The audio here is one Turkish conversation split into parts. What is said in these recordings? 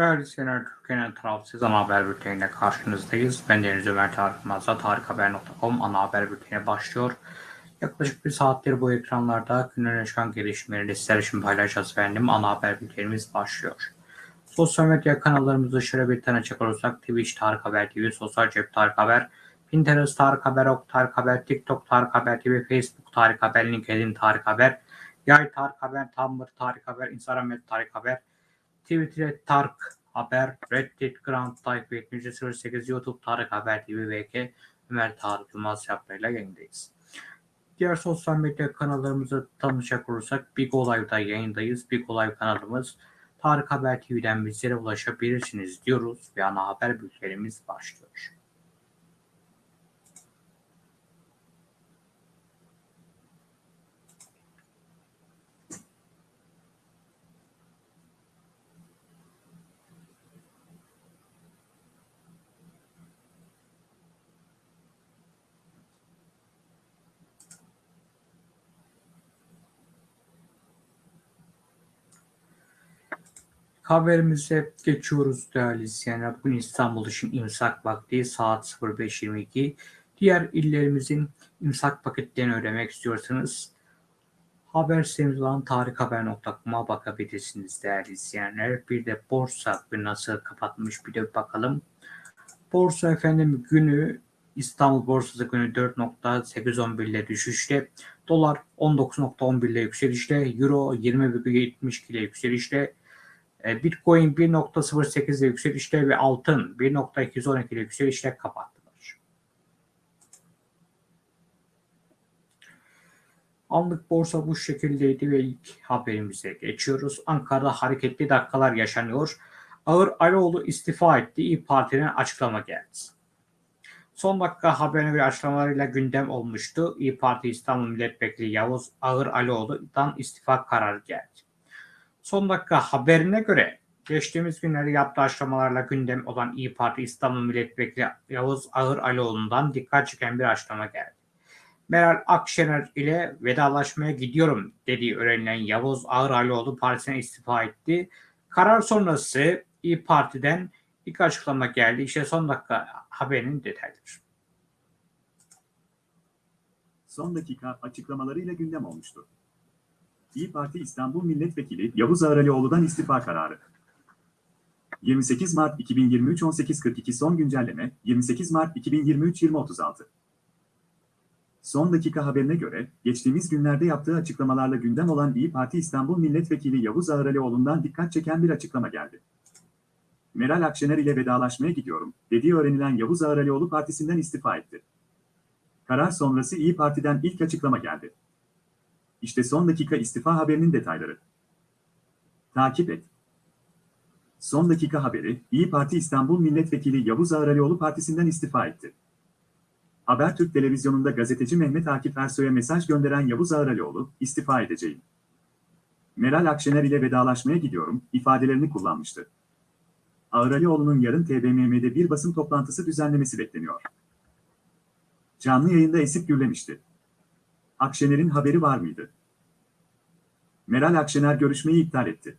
Değerli izleyenler, Türkiye'nin tarafsız ana haber bülteniyle karşınızdayız. Ben Deniz Ömer Tarık Mazda, tarikhaber.com ana haber bülteni başlıyor. Yaklaşık bir saattir bu ekranlarda günün yaşanan gelişmeleri sizler için paylaşacağız efendim. Ana haber bültenimiz başlıyor. Sosyal medya kanallarımızı şöyle bir tanıcak olursak Twitch Tarık Haber TV, Sosyal Cep Tarık Haber, Pinterest Tarık Haber, Ok Tarık Haber, TikTok Tarık Haber TV, Facebook Tarık Haber, LinkedIn Tarık Haber, Yay Tarık Haber, Tumblr Tarık Haber, Instagram Tarık Haber, Twitter Tarık Haber, Reddit Grand takip etmeyeceğiz. 08 YouTube Tarık Haber TV VK Ömer Tarık Yılmaz yaplarıyla yayındayız. Diğer sosyal medya kanallarımızı tanışacak olursak Big Olay'da yayındayız. Big Olay kanalımız Tarık Haber TV'den bizlere ulaşabilirsiniz diyoruz ve ana haber bültenimiz başlıyor. Haberimize geçiyoruz değerli izleyenler. Bugün İstanbul için imsak vakti saat 05.22. Diğer illerimizin imsak paketlerini ödemek istiyorsanız haber sitemiz olan tarikhaber.com'a bakabilirsiniz değerli izleyenler. Bir de borsa günü nasıl kapatmış bir de bakalım. Borsa efendim günü İstanbul borsası günü 4.811 ile düşüşte. Dolar 19.11 ile yükselişte. Euro 20.72 ile yükselişte. E, Bitcoin 1.08 ile yükselişte ve altın 1.212 ile yükselişte kapattılar. Anlık borsa bu şekildeydi ve ilk haberimize geçiyoruz. Ankara'da hareketli dakikalar yaşanıyor. Ağır Aloğlu istifa etti. İyi Parti'den açıklama geldi. Son dakika haberine göre açıklamalarıyla gündem olmuştu. İyi Parti İstanbul Milletvekili Yavuz Ağır Aloğlu'dan istifa kararı geldi. Son dakika haberine göre geçtiğimiz günlerde yaptığı açıklamalarla gündem olan İyi Parti İstanbul Milletvekili Yavuz Ağır Alioğlu'ndan dikkat çeken bir açıklama geldi. Meral Akşener ile vedalaşmaya gidiyorum dediği öğrenilen Yavuz Ağır Alioğlu partisine istifa etti. Karar sonrası İyi Parti'den ilk açıklama geldi. İşte son dakika haberinin detayları. Son dakika açıklamalarıyla gündem olmuştu. İyi Parti İstanbul Milletvekili Yavuz Ağralioğlu'dan istifa kararı. 28 Mart 2023 18.42 son güncelleme 28 Mart 2023 20.36 Son dakika haberine göre, geçtiğimiz günlerde yaptığı açıklamalarla gündem olan İyi Parti İstanbul Milletvekili Yavuz Ağralioğlu'ndan dikkat çeken bir açıklama geldi. Meral Akşener ile vedalaşmaya gidiyorum, dediği öğrenilen Yavuz Ağralioğlu partisinden istifa etti. Karar sonrası İyi Parti'den ilk açıklama geldi. İşte son dakika istifa haberinin detayları. Takip et. Son dakika haberi, İyi Parti İstanbul Milletvekili Yavuz Ağralioğlu partisinden istifa etti. Habertürk televizyonunda gazeteci Mehmet Akif Ersoy'a mesaj gönderen Yavuz Ağralioğlu, istifa edeceğim. Meral Akşener ile vedalaşmaya gidiyorum, ifadelerini kullanmıştı. Ağralioğlu'nun yarın TBMM'de bir basın toplantısı düzenlemesi bekleniyor. Canlı yayında esip gürlemişti. Akşener'in haberi var mıydı? Meral Akşener görüşmeyi iptal etti.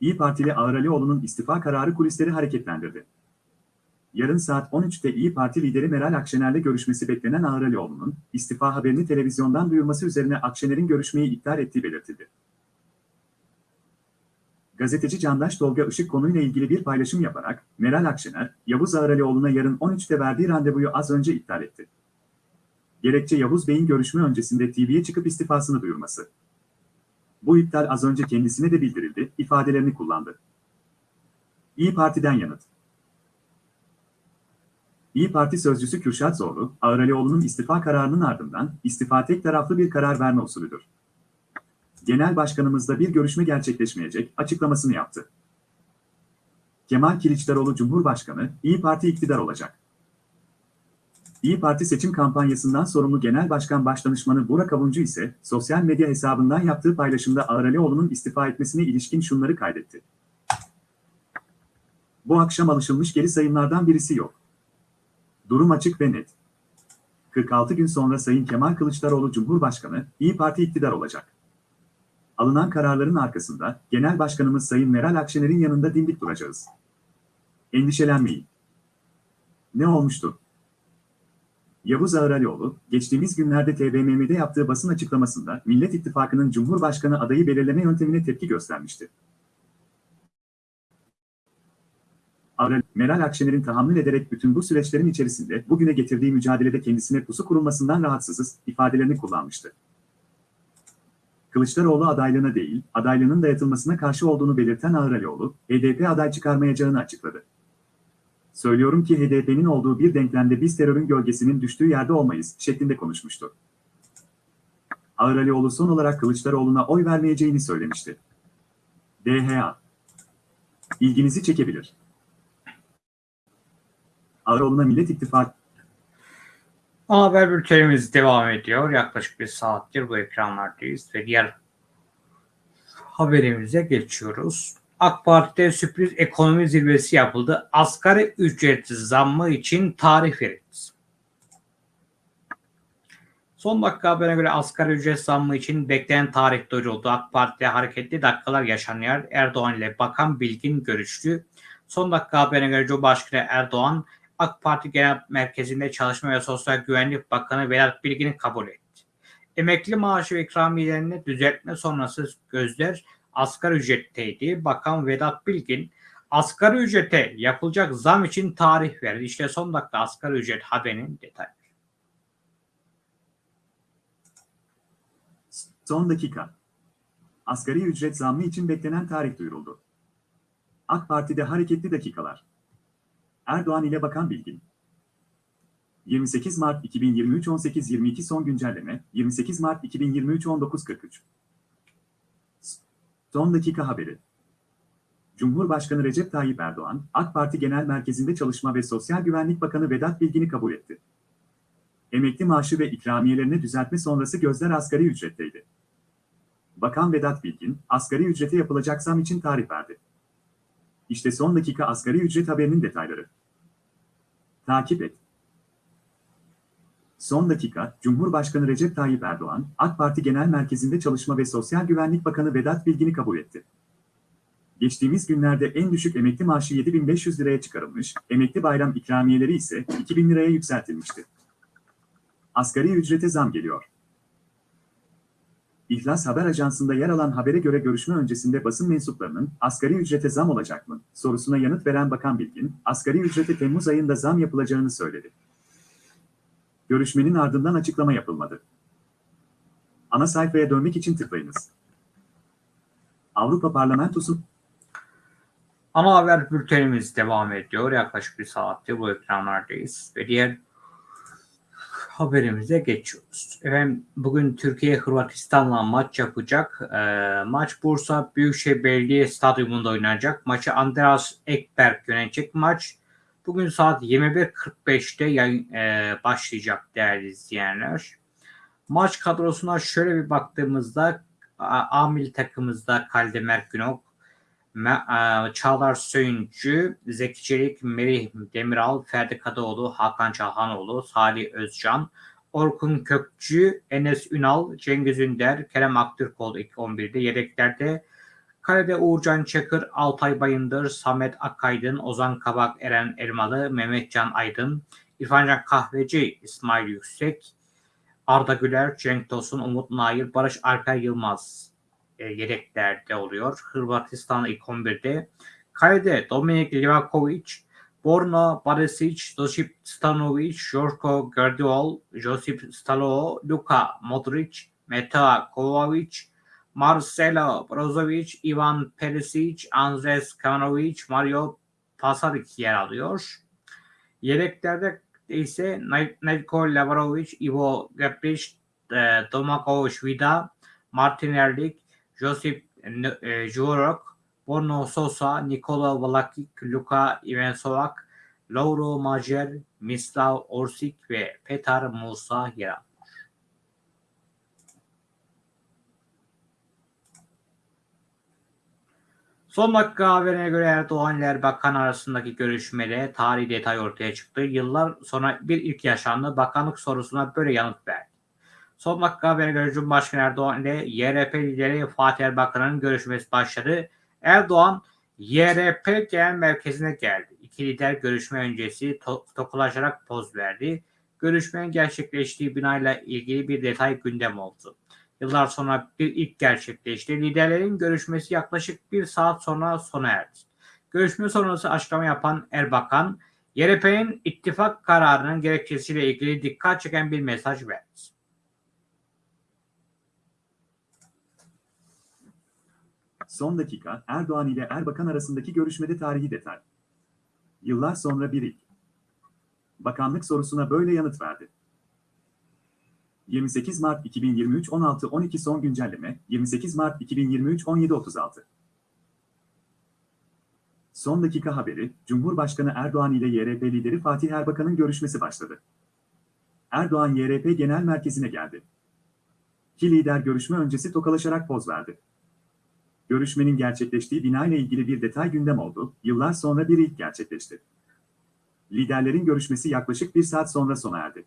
İyi Partili Ağralioğlu'nun istifa kararı kulisleri hareketlendirdi. Yarın saat 13'te İyi Parti lideri Meral Akşener'le görüşmesi beklenen Ağralioğlu'nun istifa haberini televizyondan duyurması üzerine Akşener'in görüşmeyi iptal ettiği belirtildi. Gazeteci Candaş Tolga Işık konuyla ilgili bir paylaşım yaparak, Meral Akşener, Yavuz Ağralioğlu'na yarın 13'te verdiği randevuyu az önce iptal etti. Gerekçe Yavuz Bey'in görüşme öncesinde TV'ye çıkıp istifasını duyurması. Bu iptal az önce kendisine de bildirildi, ifadelerini kullandı. İyi Parti'den yanıt. İyi Parti sözcüsü Kürşat Zorlu, Ağralioğlu'nun istifa kararının ardından istifa tek taraflı bir karar verme usulüdür. Genel başkanımızla bir görüşme gerçekleşmeyecek açıklamasını yaptı. Kemal Kılıçdaroğlu Cumhurbaşkanı, İyi Parti iktidar olacak. İyi Parti seçim kampanyasından sorumlu Genel Başkan Başdanışmanı Burak Avuncu ise sosyal medya hesabından yaptığı paylaşımda Ağralioğlu'nun istifa etmesine ilişkin şunları kaydetti. Bu akşam alışılmış geri sayımlardan birisi yok. Durum açık ve net. 46 gün sonra Sayın Kemal Kılıçdaroğlu Cumhurbaşkanı, İyi Parti iktidar olacak. alınan kararların arkasında Genel Başkanımız Sayın Meral Akşener'in yanında dimdik duracağız. Endişelenmeyin. Ne olmuştu? Yavuz Ağralioğlu, geçtiğimiz günlerde TBMM'de yaptığı basın açıklamasında Millet İttifakı'nın Cumhurbaşkanı adayı belirleme yöntemine tepki göstermişti. Ağral, Meral Akşener'in tahammül ederek bütün bu süreçlerin içerisinde bugüne getirdiği mücadelede kendisine pusu kurulmasından rahatsızız ifadelerini kullanmıştı. Kılıçdaroğlu adaylığına değil, adaylığının dayatılmasına karşı olduğunu belirten Ağralioğlu, HDP aday çıkarmayacağını açıkladı. Söylüyorum ki HDP'nin olduğu bir denklemde biz terörün gölgesinin düştüğü yerde olmayız şeklinde konuşmuştu. Ağralioğlu son olarak Kılıçdaroğlu'na oy vermeyeceğini söylemişti. DHA İlginizi çekebilir. Ağralioğlu'na Millet İttifakı haber bültenimiz devam ediyor. Yaklaşık bir saattir bu ekranlardayız ve diğer haberimize geçiyoruz. AK Parti'de sürpriz ekonomi zirvesi yapıldı. Asgari ücret zammı için tarih verildi. Son dakika haberine göre asgari ücret zammı için beklenen tarih duyuruldu. AK Parti'de hareketli dakikalar yaşanıyor. Erdoğan ile Bakan Bilgin görüştü. Son dakika haberine göre Cumhurbaşkanı Erdoğan AK Parti Genel Merkezi'nde Çalışma ve Sosyal Güvenlik Bakanı Vedat Bilgin'i kabul etti. Emekli maaşı ve ikramiyelerini düzeltme sonrası gözler asgari ücretteydi. Bakan Vedat Bilgin asgari ücrete yapılacak zam için tarih verdi. İşte son dakika asgari ücret haberinin detayları. Son dakika. Asgari ücret zammı için beklenen tarih duyuruldu. AK Parti'de hareketli dakikalar. Erdoğan ile Bakan Bilgin. 28 Mart 2023 18.22 son güncelleme 28 Mart 2023 19.43 Son dakika haberi. Cumhurbaşkanı Recep Tayyip Erdoğan, AK Parti Genel Merkezi'nde Çalışma ve Sosyal Güvenlik Bakanı Vedat Bilgin'i kabul etti. Emekli maaşı ve ikramiyelerini düzeltme sonrası gözler asgari ücretteydi. Bakan Vedat Bilgin, asgari ücrete yapılacak zam için tarih verdi. İşte son dakika asgari ücret haberinin detayları. Takip et. Son dakika, Cumhurbaşkanı Recep Tayyip Erdoğan, AK Parti Genel Merkezi'nde Çalışma ve Sosyal Güvenlik Bakanı Vedat Bilgin'i kabul etti. Geçtiğimiz günlerde en düşük emekli maaşı 7500 liraya çıkarılmış, emekli bayram ikramiyeleri ise 2000 liraya yükseltilmişti. Asgari ücrete zam geliyor. İhlas Haber Ajansı'nda yer alan habere göre görüşme öncesinde basın mensuplarının asgari ücrete zam olacak mı sorusuna yanıt veren Bakan Bilgin, asgari ücrete Temmuz ayında zam yapılacağını söyledi. Görüşmenin ardından açıklama yapılmadı. Ana sayfaya dönmek için tıklayınız. Avrupa Parlamentosu Ana haber bültenimiz devam ediyor. Yaklaşık bir saattir bu ekranlardayız ve diğer haberimize geçiyoruz. Efendim bugün Türkiye Hırvatistan'la maç yapacak. Ee, maç Bursa Büyükşehir Belediye Stadyumunda oynanacak. Maçı Andreas Ekberg yönetecek maç. Bugün saat 21.45'te yayın, e, başlayacak değerli izleyenler. Maç kadrosuna şöyle bir baktığımızda A, A milli takımımızda Kaldemer Günok, Çağlar Söyüncü, Zeki Çelik, Merih Demiral, Ferdi Kadıoğlu, Hakan Çalhanoğlu, Salih Özcan, Orkun Kökçü, Enes Ünal, Cengiz Ünder, Kerem Aktürkoğlu ilk 11'de. Yedeklerde Kalede Uğurcan Çakır, Altay Bayındır, Samet Akaydın, Ozan Kabak, Eren Elmalı, Mehmetcan Aydın, İrfancan Kahveci, İsmail Yüksek, Arda Güler, Cenk Tosun, Umut Nail, Barış Alper Yılmaz e, yedeklerde oluyor. Hırvatistan ilk 11'de. Kalede Dominik Livakovic, Borna Barisic, Josip Stanovic, Jorko Gardiol, Josip Stalo, Luka Modric, Meta Kovacic, Marcelo Brozovic, Ivan Perisic, Andres Kavanovic, Mario Pasaric yer alıyor. Yedeklerde ise Nedko Lavarovic, Ivo Gabric, Domagoj Vida, Martin Erlik, Josip Jurok, Borno Sosa, Nikola Vlakic, Luka Ivensovak, Lauro Majer, Mislav Orsic ve Petar Musa yer alıyor. Son dakika haberine göre Erdoğan ile Erbakan arasındaki görüşmede tarihi detay ortaya çıktı. Yıllar sonra bir ilk yaşandı. Bakanlık sorusuna böyle yanıt verdi. Son dakika haberine göre Cumhurbaşkanı Erdoğan ile YRP lideri Fatih Erbakan'ın görüşmesi başladı. Erdoğan YRP Genel Merkezi'ne geldi. İki lider görüşme öncesi to tokalaşarak poz verdi. Görüşmenin gerçekleştiği binayla ilgili bir detay gündem oldu. Yıllar sonra bir ilk gerçekleşti. Liderlerin görüşmesi yaklaşık bir saat sonra sona erdi. Görüşme sonrası açıklama yapan Erbakan, YRP'nin ittifak kararının gerekçesiyle ilgili dikkat çeken bir mesaj verdi. Son dakika Erdoğan ile Erbakan arasındaki görüşmede tarihi detay. Yıllar sonra bir ilk. Bakanlık sorusuna böyle yanıt verdi. 28 Mart 2023 16.12 son güncelleme 28 Mart 2023 17.36 Son dakika haberi, Cumhurbaşkanı Erdoğan ile YRP lideri Fatih Erbakan'ın görüşmesi başladı. Erdoğan YRP Genel Merkezi'ne geldi. İki lider görüşme öncesi tokalaşarak poz verdi. Görüşmenin gerçekleştiği bina ile ilgili bir detay gündem oldu, yıllar sonra bir ilk gerçekleşti. Liderlerin görüşmesi yaklaşık bir saat sonra sona erdi.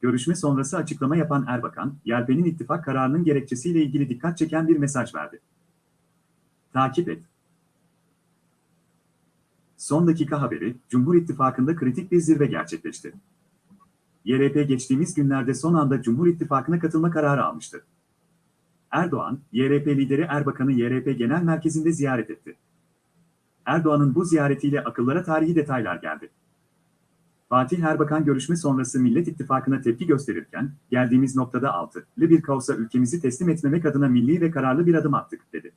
Görüşme sonrası açıklama yapan Erbakan, YRP'nin ittifak kararının gerekçesiyle ilgili dikkat çeken bir mesaj verdi. Takip et. Son dakika haberi, Cumhur İttifakı'nda kritik bir zirve gerçekleşti. YRP geçtiğimiz günlerde son anda Cumhur İttifakı'na katılma kararı almıştı. Erdoğan, YRP lideri Erbakan'ı YRP Genel Merkezi'nde ziyaret etti. Erdoğan'ın bu ziyaretiyle akıllara tarihi detaylar geldi. Fatih Erbakan görüşme sonrası Millet İttifakı'na tepki gösterirken, geldiğimiz noktada altılı bir kaosa ülkemizi teslim etmemek adına milli ve kararlı bir adım attık, dedi.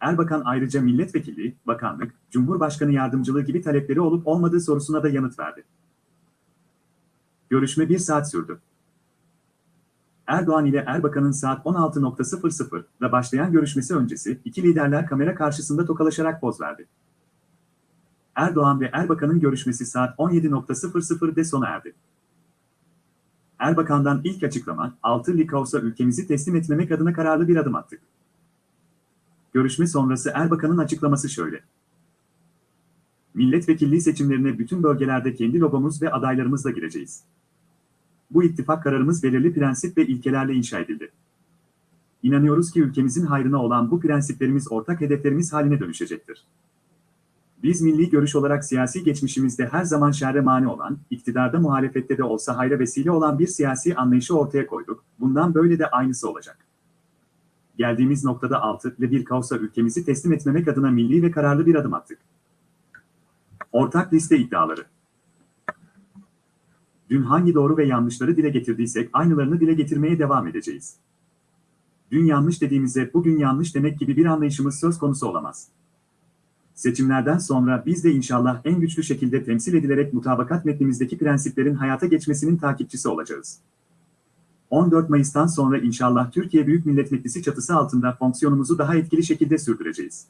Erbakan ayrıca milletvekili, bakanlık, cumhurbaşkanı yardımcılığı gibi talepleri olup olmadığı sorusuna da yanıt verdi. Görüşme bir saat sürdü. Erdoğan ile Erbakan'ın saat 16.00'da başlayan görüşmesi öncesi iki liderler kamera karşısında tokalaşarak poz verdi. Erdoğan ve Erbakan'ın görüşmesi saat 17.00'de sona erdi. Erbakan'dan ilk açıklama, altı Likaos'a ülkemizi teslim etmemek adına kararlı bir adım attık. Görüşme sonrası Erbakan'ın açıklaması şöyle. Milletvekilliği seçimlerine bütün bölgelerde kendi logomuz ve adaylarımızla gireceğiz. Bu ittifak kararımız belirli prensip ve ilkelerle inşa edildi. İnanıyoruz ki ülkemizin hayrına olan bu prensiplerimiz ortak hedeflerimiz haline dönüşecektir. Biz milli görüş olarak siyasi geçmişimizde her zaman şerre mani olan, iktidarda muhalefette de olsa hayra vesile olan bir siyasi anlayışı ortaya koyduk. Bundan böyle de aynısı olacak. Geldiğimiz noktada altı ve bir kaosa ülkemizi teslim etmemek adına milli ve kararlı bir adım attık. Ortak liste iddiaları. Dün hangi doğru ve yanlışları dile getirdiysek aynılarını dile getirmeye devam edeceğiz. Dün yanlış dediğimize bugün yanlış demek gibi bir anlayışımız söz konusu olamaz. Seçimlerden sonra biz de inşallah en güçlü şekilde temsil edilerek mutabakat metnimizdeki prensiplerin hayata geçmesinin takipçisi olacağız. 14 Mayıs'tan sonra inşallah Türkiye Büyük Millet Meclisi çatısı altında fonksiyonumuzu daha etkili şekilde sürdüreceğiz.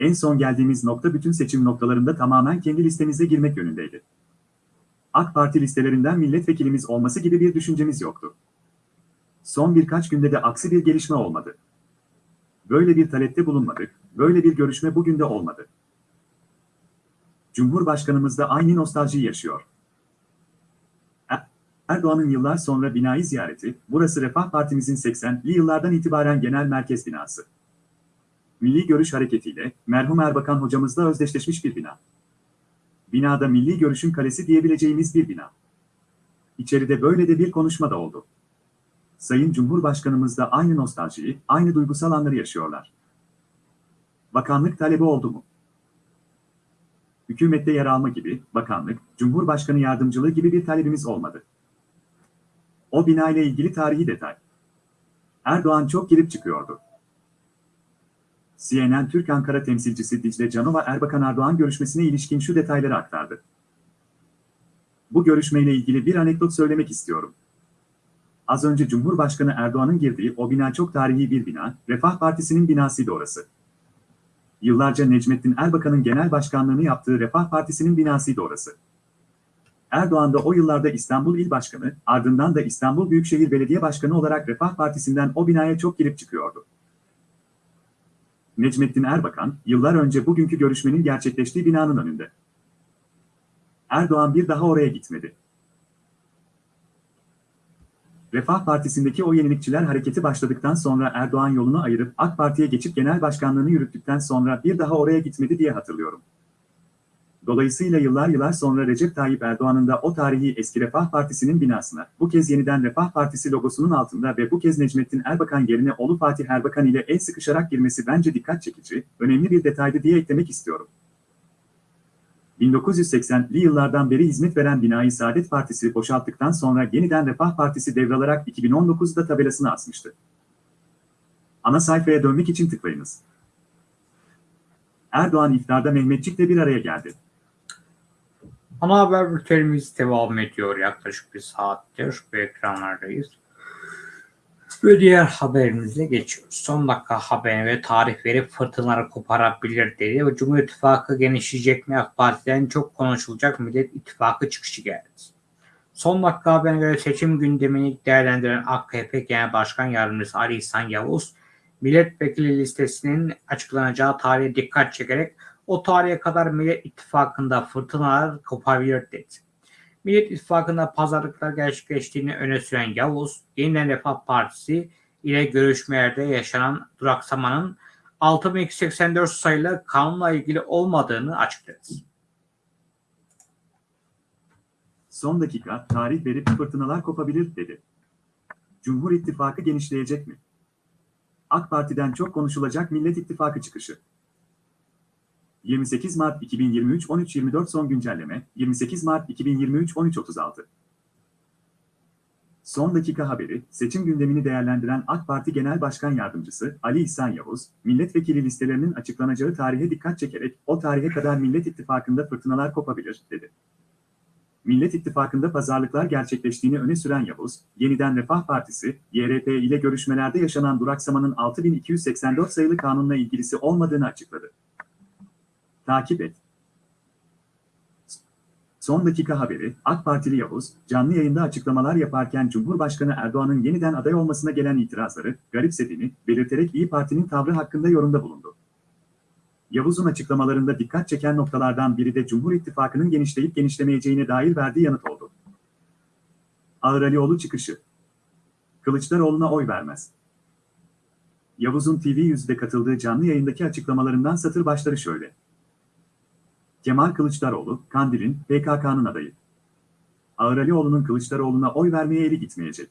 En son geldiğimiz nokta bütün seçim noktalarında tamamen kendi listemize girmek yönündeydi. AK Parti listelerinden milletvekilimiz olması gibi bir düşüncemiz yoktu. Son birkaç günde de aksi bir gelişme olmadı. Böyle bir talepte bulunmadık, böyle bir görüşme bugün de olmadı. Cumhurbaşkanımız da aynı nostaljiyi yaşıyor. Erdoğan'ın yıllar sonra binayı ziyareti, burası Refah Partimizin 80'li yıllardan itibaren genel merkez binası. Milli Görüş Hareketi'yle merhum Erbakan hocamızla özdeşleşmiş bir bina. Binada Milli Görüş'ün kalesi diyebileceğimiz bir bina. İçeride böyle de bir konuşma da oldu. Sayın Cumhurbaşkanımız da aynı nostaljiyi, aynı duygusal anları yaşıyorlar. Bakanlık talebi oldu mu? Hükümette yer alma gibi, bakanlık, Cumhurbaşkanı yardımcılığı gibi bir talebimiz olmadı. O bina ile ilgili tarihi detay. Erdoğan çok girip çıkıyordu. CNN Türk Ankara temsilcisi Dicle Canova Erbakan Erdoğan görüşmesine ilişkin şu detayları aktardı. Bu görüşmeyle ilgili bir anekdot söylemek istiyorum. Az önce Cumhurbaşkanı Erdoğan'ın girdiği o bina çok tarihi bir bina, Refah Partisi'nin binasıydı orası. Yıllarca Necmettin Erbakan'ın genel başkanlığını yaptığı Refah Partisi'nin binasıydı orası. Erdoğan da o yıllarda İstanbul İl Başkanı, ardından da İstanbul Büyükşehir Belediye Başkanı olarak Refah Partisi'nden o binaya çok girip çıkıyordu. Necmettin Erbakan, yıllar önce bugünkü görüşmenin gerçekleştiği binanın önünde. Refah Partisi'ndeki o yenilikçiler hareketi başladıktan sonra Erdoğan yolunu ayırıp AK Parti'ye geçip genel başkanlığını yürüttükten sonra bir daha oraya gitmedi diye hatırlıyorum. Dolayısıyla yıllar yıllar sonra Recep Tayyip Erdoğan'ın da o tarihi eski Refah Partisi'nin binasına, bu kez yeniden Refah Partisi logosunun altında ve bu kez Necmettin Erbakan yerine oğlu Fatih Erbakan ile el sıkışarak girmesi bence dikkat çekici, önemli bir detaydı diye eklemek istiyorum. 1980'li yıllardan beri hizmet veren binayı Saadet Partisi boşalttıktan sonra yeniden Refah Partisi devralarak 2019'da tabelasını asmıştı. Ana sayfaya dönmek için tıklayınız. Erdoğan iftarda Mehmetçik'le bir araya geldi. Ana haber bültenimiz devam ediyor. Yaklaşık bir saattir bu ekranlardayız. Ve diğer haberimize geçiyoruz. Son dakika haberine ve tarih verip fırtınaları koparabilir dedi ve Cumhur İttifakı genişleyecek mi AK Parti'den çok konuşulacak Millet İttifakı çıkışı geldi. Son dakika haberine göre seçim gündemini değerlendiren AKP Genel Başkan Yardımcısı Ali İhsan Yavuz, milletvekili listesinin açıklanacağı tarihe dikkat çekerek o tarihe kadar Millet İttifakı'nda fırtınalar kopabilir dedi. Millet İttifakı'nda pazarlıklar gerçekleştiğini öne süren Yavuz, Yeniden Refah Partisi ile görüşmelerde yaşanan duraksamanın 6284 sayılı kanunla ilgili olmadığını açıkladı. Son dakika tarih verip fırtınalar kopabilir dedi. Cumhur İttifakı genişleyecek mi? AK Parti'den çok konuşulacak Millet İttifakı çıkışı. 28 Mart 2023 13.24 son güncelleme 28 Mart 2023 13.36 Son dakika haberi, seçim gündemini değerlendiren AK Parti Genel Başkan Yardımcısı Ali İhsan Yavuz, milletvekili listelerinin açıklanacağı tarihe dikkat çekerek o tarihe kadar Millet İttifakı'nda fırtınalar kopabilir, dedi. Millet İttifakı'nda pazarlıklar gerçekleştiğini öne süren Yavuz, yeniden Refah Partisi, YRP ile görüşmelerde yaşanan duraksamanın 6284 sayılı kanunla ilgilisi olmadığını açıkladı. Takip et. Son dakika haberi, AK Partili Yavuz, canlı yayında açıklamalar yaparken Cumhurbaşkanı Erdoğan'ın yeniden aday olmasına gelen itirazları garipsediğini belirterek İyi Parti'nin tavrı hakkında yorumda bulundu. Yavuz'un açıklamalarında dikkat çeken noktalardan biri de Cumhur İttifakı'nın genişleyip genişlemeyeceğine dair verdiği yanıt oldu. Ağır Alioğlu çıkışı. Kılıçdaroğlu'na oy vermez. Yavuz'un TV100'de katıldığı canlı yayındaki açıklamalarından satır başları şöyle. Kemal Kılıçdaroğlu, Kandil'in, PKK'nın adayı. Ağıralioğlu'nun Kılıçdaroğlu'na oy vermeye eli gitmeyecek.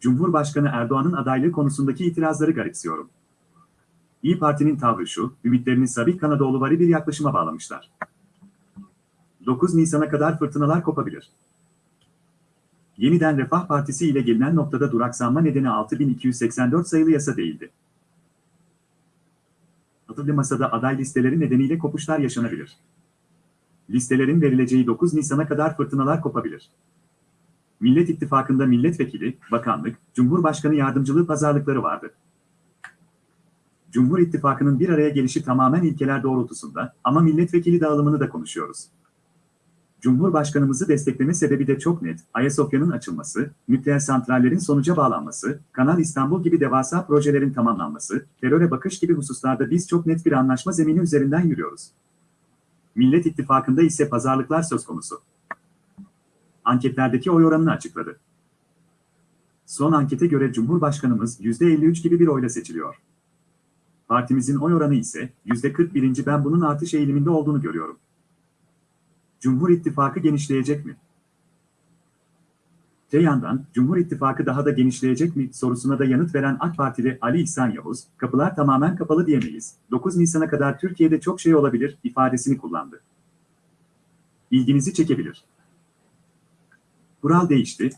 Cumhurbaşkanı Erdoğan'ın adaylığı konusundaki itirazları garipsiyorum. İyi Parti'nin tavrı şu, ümitlerini Sabih Kanadoğluvari bir yaklaşıma bağlamışlar. 9 Nisan'a kadar fırtınalar kopabilir. Yeniden Refah Partisi ile gelinen noktada duraksanma nedeni 6284 sayılı yasa değildi. Altılı masada aday listeleri nedeniyle kopuşlar yaşanabilir. Listelerin verileceği 9 Nisan'a kadar fırtınalar kopabilir. Millet İttifakı'nda milletvekili, bakanlık, cumhurbaşkanı yardımcılığı pazarlıkları vardı. Cumhur İttifakı'nın bir araya gelişi tamamen ilkeler doğrultusunda ama milletvekili dağılımını da konuşuyoruz. Cumhurbaşkanımızı destekleme sebebi de çok net. Ayasofya'nın açılması, nükleer santrallerin sonuca bağlanması, Kanal İstanbul gibi devasa projelerin tamamlanması, teröre bakış gibi hususlarda biz çok net bir anlaşma zemini üzerinden yürüyoruz. Millet İttifakı'nda ise pazarlıklar söz konusu. Anketlerdeki oy oranını açıkladı. Son ankete göre Cumhurbaşkanımız %53 gibi bir oyla seçiliyor. Partimizin oy oranı ise %41. Ben bunun artış eğiliminde olduğunu görüyorum. Cumhur İttifakı genişleyecek mi? Te yandan, Cumhur İttifakı daha da genişleyecek mi sorusuna da yanıt veren AK Partili Ali İhsan Yavuz, kapılar tamamen kapalı diyemeyiz, 9 Nisan'a kadar Türkiye'de çok şey olabilir ifadesini kullandı. İlginizi çekebilir. Kural değişti.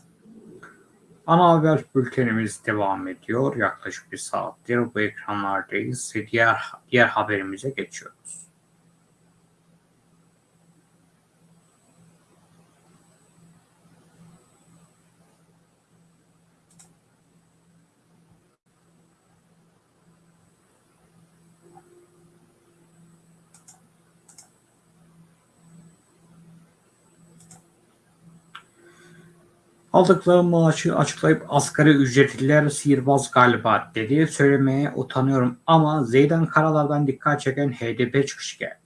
Ana haber bültenimiz devam ediyor. Yaklaşık bir saattir bu ekranlardayız. Diğer, diğer haberimize geçiyoruz. Aldıkları maaşı açıklayıp asgari ücretliler sihirbaz galiba dedi. Söylemeye utanıyorum ama Zeydan Karalar'dan dikkat çeken HDP çıkışı geldi.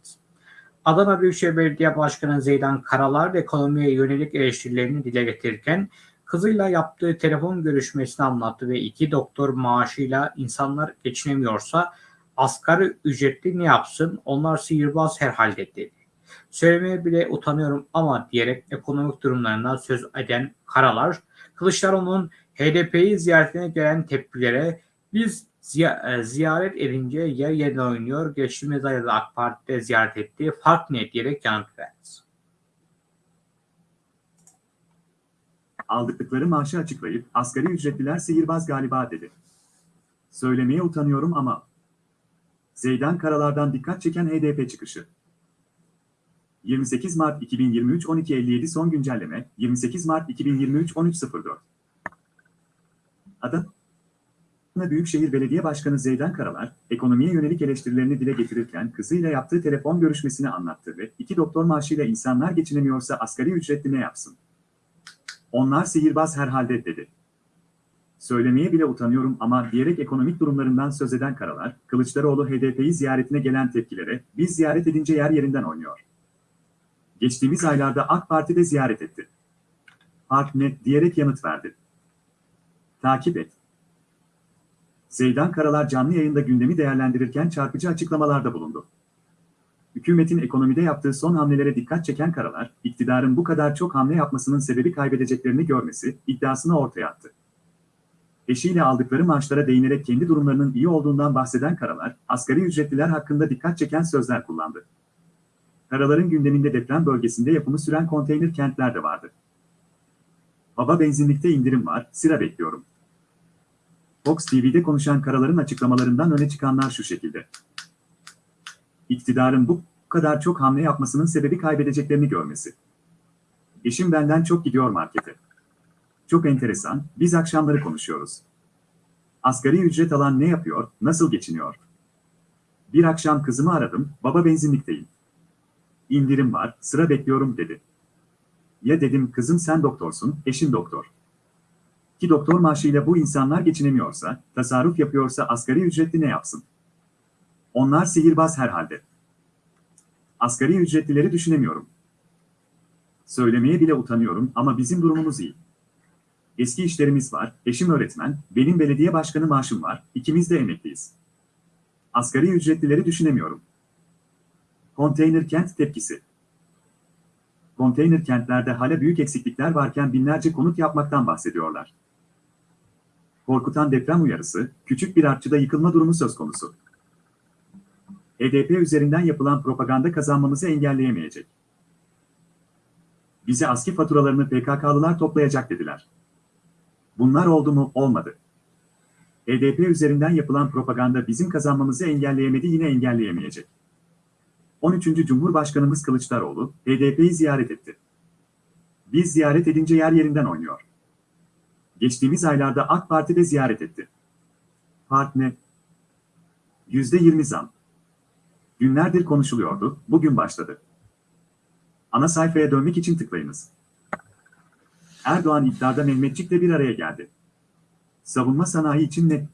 Adana Büyükşehir Belediye Başkanı Zeydan Karalar ekonomiye yönelik eleştirilerini dile getirirken kızıyla yaptığı telefon görüşmesini anlattı ve iki doktor maaşıyla insanlar geçinemiyorsa asgari ücretli ne yapsın? Onlar sihirbaz herhalde dedi. Söylemeye bile utanıyorum ama diyerek ekonomik durumlarından söz eden Karalar, Kılıçdaroğlu'nun HDP'yi ziyaretine gelen tepkilere biz e, ziyaret edince yer yerine oynuyor. Geçtiğimiz ayda da AK Parti'de ziyaret etti. Fark ne diyerek yanıt verdi. Aldıkları maaşı açıklayıp asgari ücretliler sihirbaz galiba dedi. Söylemeye utanıyorum ama Zeydan Karalar'dan dikkat çeken HDP çıkışı. 28 Mart 2023 12.57 son güncelleme 28 Mart 2023 13.04 Adana Büyükşehir Belediye Başkanı Zeydan Karalar, ekonomiye yönelik eleştirilerini dile getirirken kızıyla yaptığı telefon görüşmesini anlattı ve iki doktor maaşıyla insanlar geçinemiyorsa asgari ücretli ne yapsın? Onlar sihirbaz herhalde dedi. Söylemeye bile utanıyorum ama diyerek ekonomik durumlarından söz eden Karalar, Kılıçdaroğlu HDP'yi ziyaretine gelen tepkilere biz ziyaret edince yer yerinden oynuyor. Geçtiğimiz aylarda AK Parti de ziyaret etti. Park net diyerek yanıt verdi. Takip et. Zeydan Karalar canlı yayında gündemi değerlendirirken çarpıcı açıklamalarda bulundu. Hükümetin ekonomide yaptığı son hamlelere dikkat çeken Karalar, iktidarın bu kadar çok hamle yapmasının sebebi kaybedeceklerini görmesi iddiasını ortaya attı. Eşiyle aldıkları maaşlara değinerek kendi durumlarının iyi olduğundan bahseden Karalar, asgari ücretliler hakkında dikkat çeken sözler kullandı. Karaların gündeminde deprem bölgesinde yapımı süren konteyner kentler de vardı. Baba benzinlikte indirim var, sıra bekliyorum. Fox TV'de konuşan Karaların açıklamalarından öne çıkanlar şu şekilde. İktidarın bu kadar çok hamle yapmasının sebebi kaybedeceklerini görmesi. Eşim benden çok gidiyor markete. Çok enteresan, biz akşamları konuşuyoruz. Asgari ücret alan ne yapıyor, nasıl geçiniyor? Bir akşam kızımı aradım, baba benzinlikteyim. İndirim var, sıra bekliyorum dedi. Ya dedim kızım sen doktorsun, eşin doktor. Ki doktor maaşıyla bu insanlar geçinemiyorsa, tasarruf yapıyorsa asgari ücretli ne yapsın? Onlar sihirbaz herhalde. Asgari ücretlileri düşünemiyorum. Söylemeye bile utanıyorum ama bizim durumumuz iyi. Eski işlerimiz var, eşim öğretmen, benim belediye başkanı maaşım var, ikimiz de emekliyiz. Asgari ücretlileri düşünemiyorum. Konteyner kent tepkisi. Konteyner kentlerde hala büyük eksiklikler varken binlerce konut yapmaktan bahsediyorlar. Korkutan deprem uyarısı, küçük bir artçıda yıkılma durumu söz konusu. HDP üzerinden yapılan propaganda kazanmamızı engelleyemeyecek. Bize aski faturalarını PKK'lılar toplayacak dediler. Bunlar oldu mu? Olmadı. HDP üzerinden yapılan propaganda bizim kazanmamızı engelleyemedi yine engelleyemeyecek. 13. Cumhurbaşkanımız Kılıçdaroğlu, HDP'yi ziyaret etti. Biz ziyaret edince yer yerinden oynuyor. Geçtiğimiz aylarda AK Parti de ziyaret etti. Part ne? %20 zam. Günlerdir konuşuluyordu, bugün başladı. Ana sayfaya dönmek için tıklayınız. Erdoğan iftarda Mehmetçik'le bir araya geldi. Savunma sanayi için ne?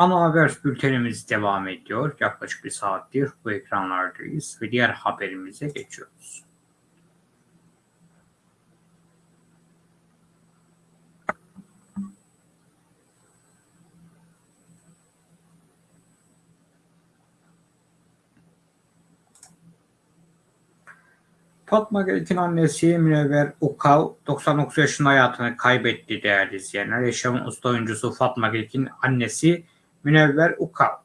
Ana haber bültenimiz devam ediyor. Yaklaşık bir saattir bu ekranlardayız ve diğer haberimize geçiyoruz. Fatma Gelik'in annesi Münevver Ukav 99 yaşında hayatını kaybetti değerli izleyenler. Yaşamın usta oyuncusu Fatma Gelik'in annesi Münevver Ukav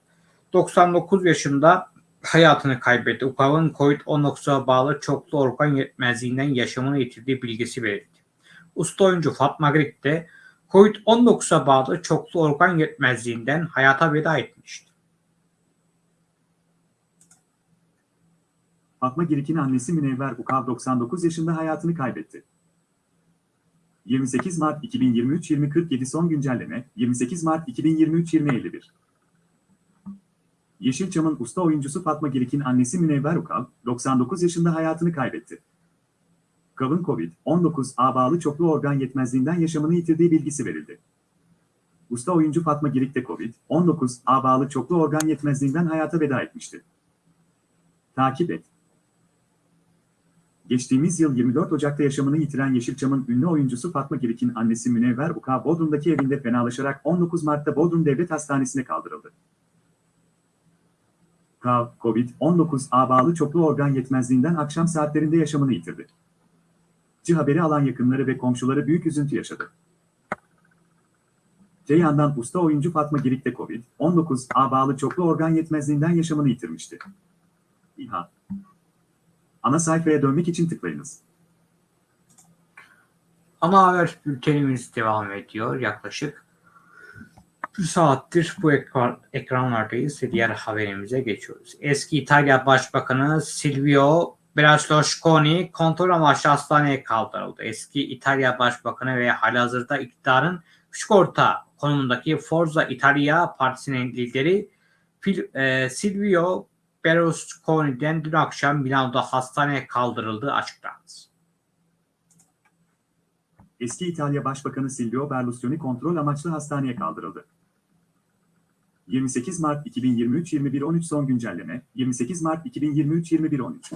99 yaşında hayatını kaybetti. Ukav'ın COVID-19'a bağlı çoklu organ yetmezliğinden yaşamını yitirdiği bilgisi verildi. Usta oyuncu Fatma Gelik de COVID-19'a bağlı çoklu organ yetmezliğinden hayata veda etmişti. Fatma Girik'in annesi Münevver Ukav 99 yaşında hayatını kaybetti. 28 Mart 2023 2047 son güncelleme 28 Mart 2023 2051 Yeşilçam'ın usta oyuncusu Fatma Girik'in annesi Münevver Ukav 99 yaşında hayatını kaybetti. Ukav'ın COVID-19'a bağlı çoklu organ yetmezliğinden yaşamını yitirdiği bilgisi verildi. Usta oyuncu Fatma Girik de COVID-19'a bağlı çoklu organ yetmezliğinden hayata veda etmişti. Takip et. Geçtiğimiz yıl 24 Ocak'ta yaşamını yitiren Yeşilçam'ın ünlü oyuncusu Fatma Girik'in annesi Münevver Uka Bodrum'daki evinde fenalaşarak 19 Mart'ta Bodrum Devlet Hastanesi'ne kaldırıldı. K, Covid-19 bağlı çoklu organ yetmezliğinden akşam saatlerinde yaşamını yitirdi. Ci haberi alan yakınları ve komşuları büyük üzüntü yaşadı. Te yandan usta oyuncu Fatma Girik de Covid-19 bağlı çoklu organ yetmezliğinden yaşamını yitirmişti. İHA Ana sayfaya dönmek için tıklayınız. Ana haber bültenimiz devam ediyor. Yaklaşık bir saattir bu ekran, ekranlardayız ve diğer haberimize geçiyoruz. Eski İtalya Başbakanı Silvio Berlusconi kontrol amaçlı hastaneye kaldırıldı. Eski İtalya Başbakanı ve halihazırda iktidarın küçük orta konumundaki Forza Italia Partisi'nin lideri e, Silvio Berlusconi'den dün akşam Milano'da hastaneye kaldırıldığı açıklandı. Eski İtalya Başbakanı Silvio Berlusconi kontrol amaçlı hastaneye kaldırıldı. 28 Mart 2023 21.13 son güncelleme 28 Mart 2023 21.13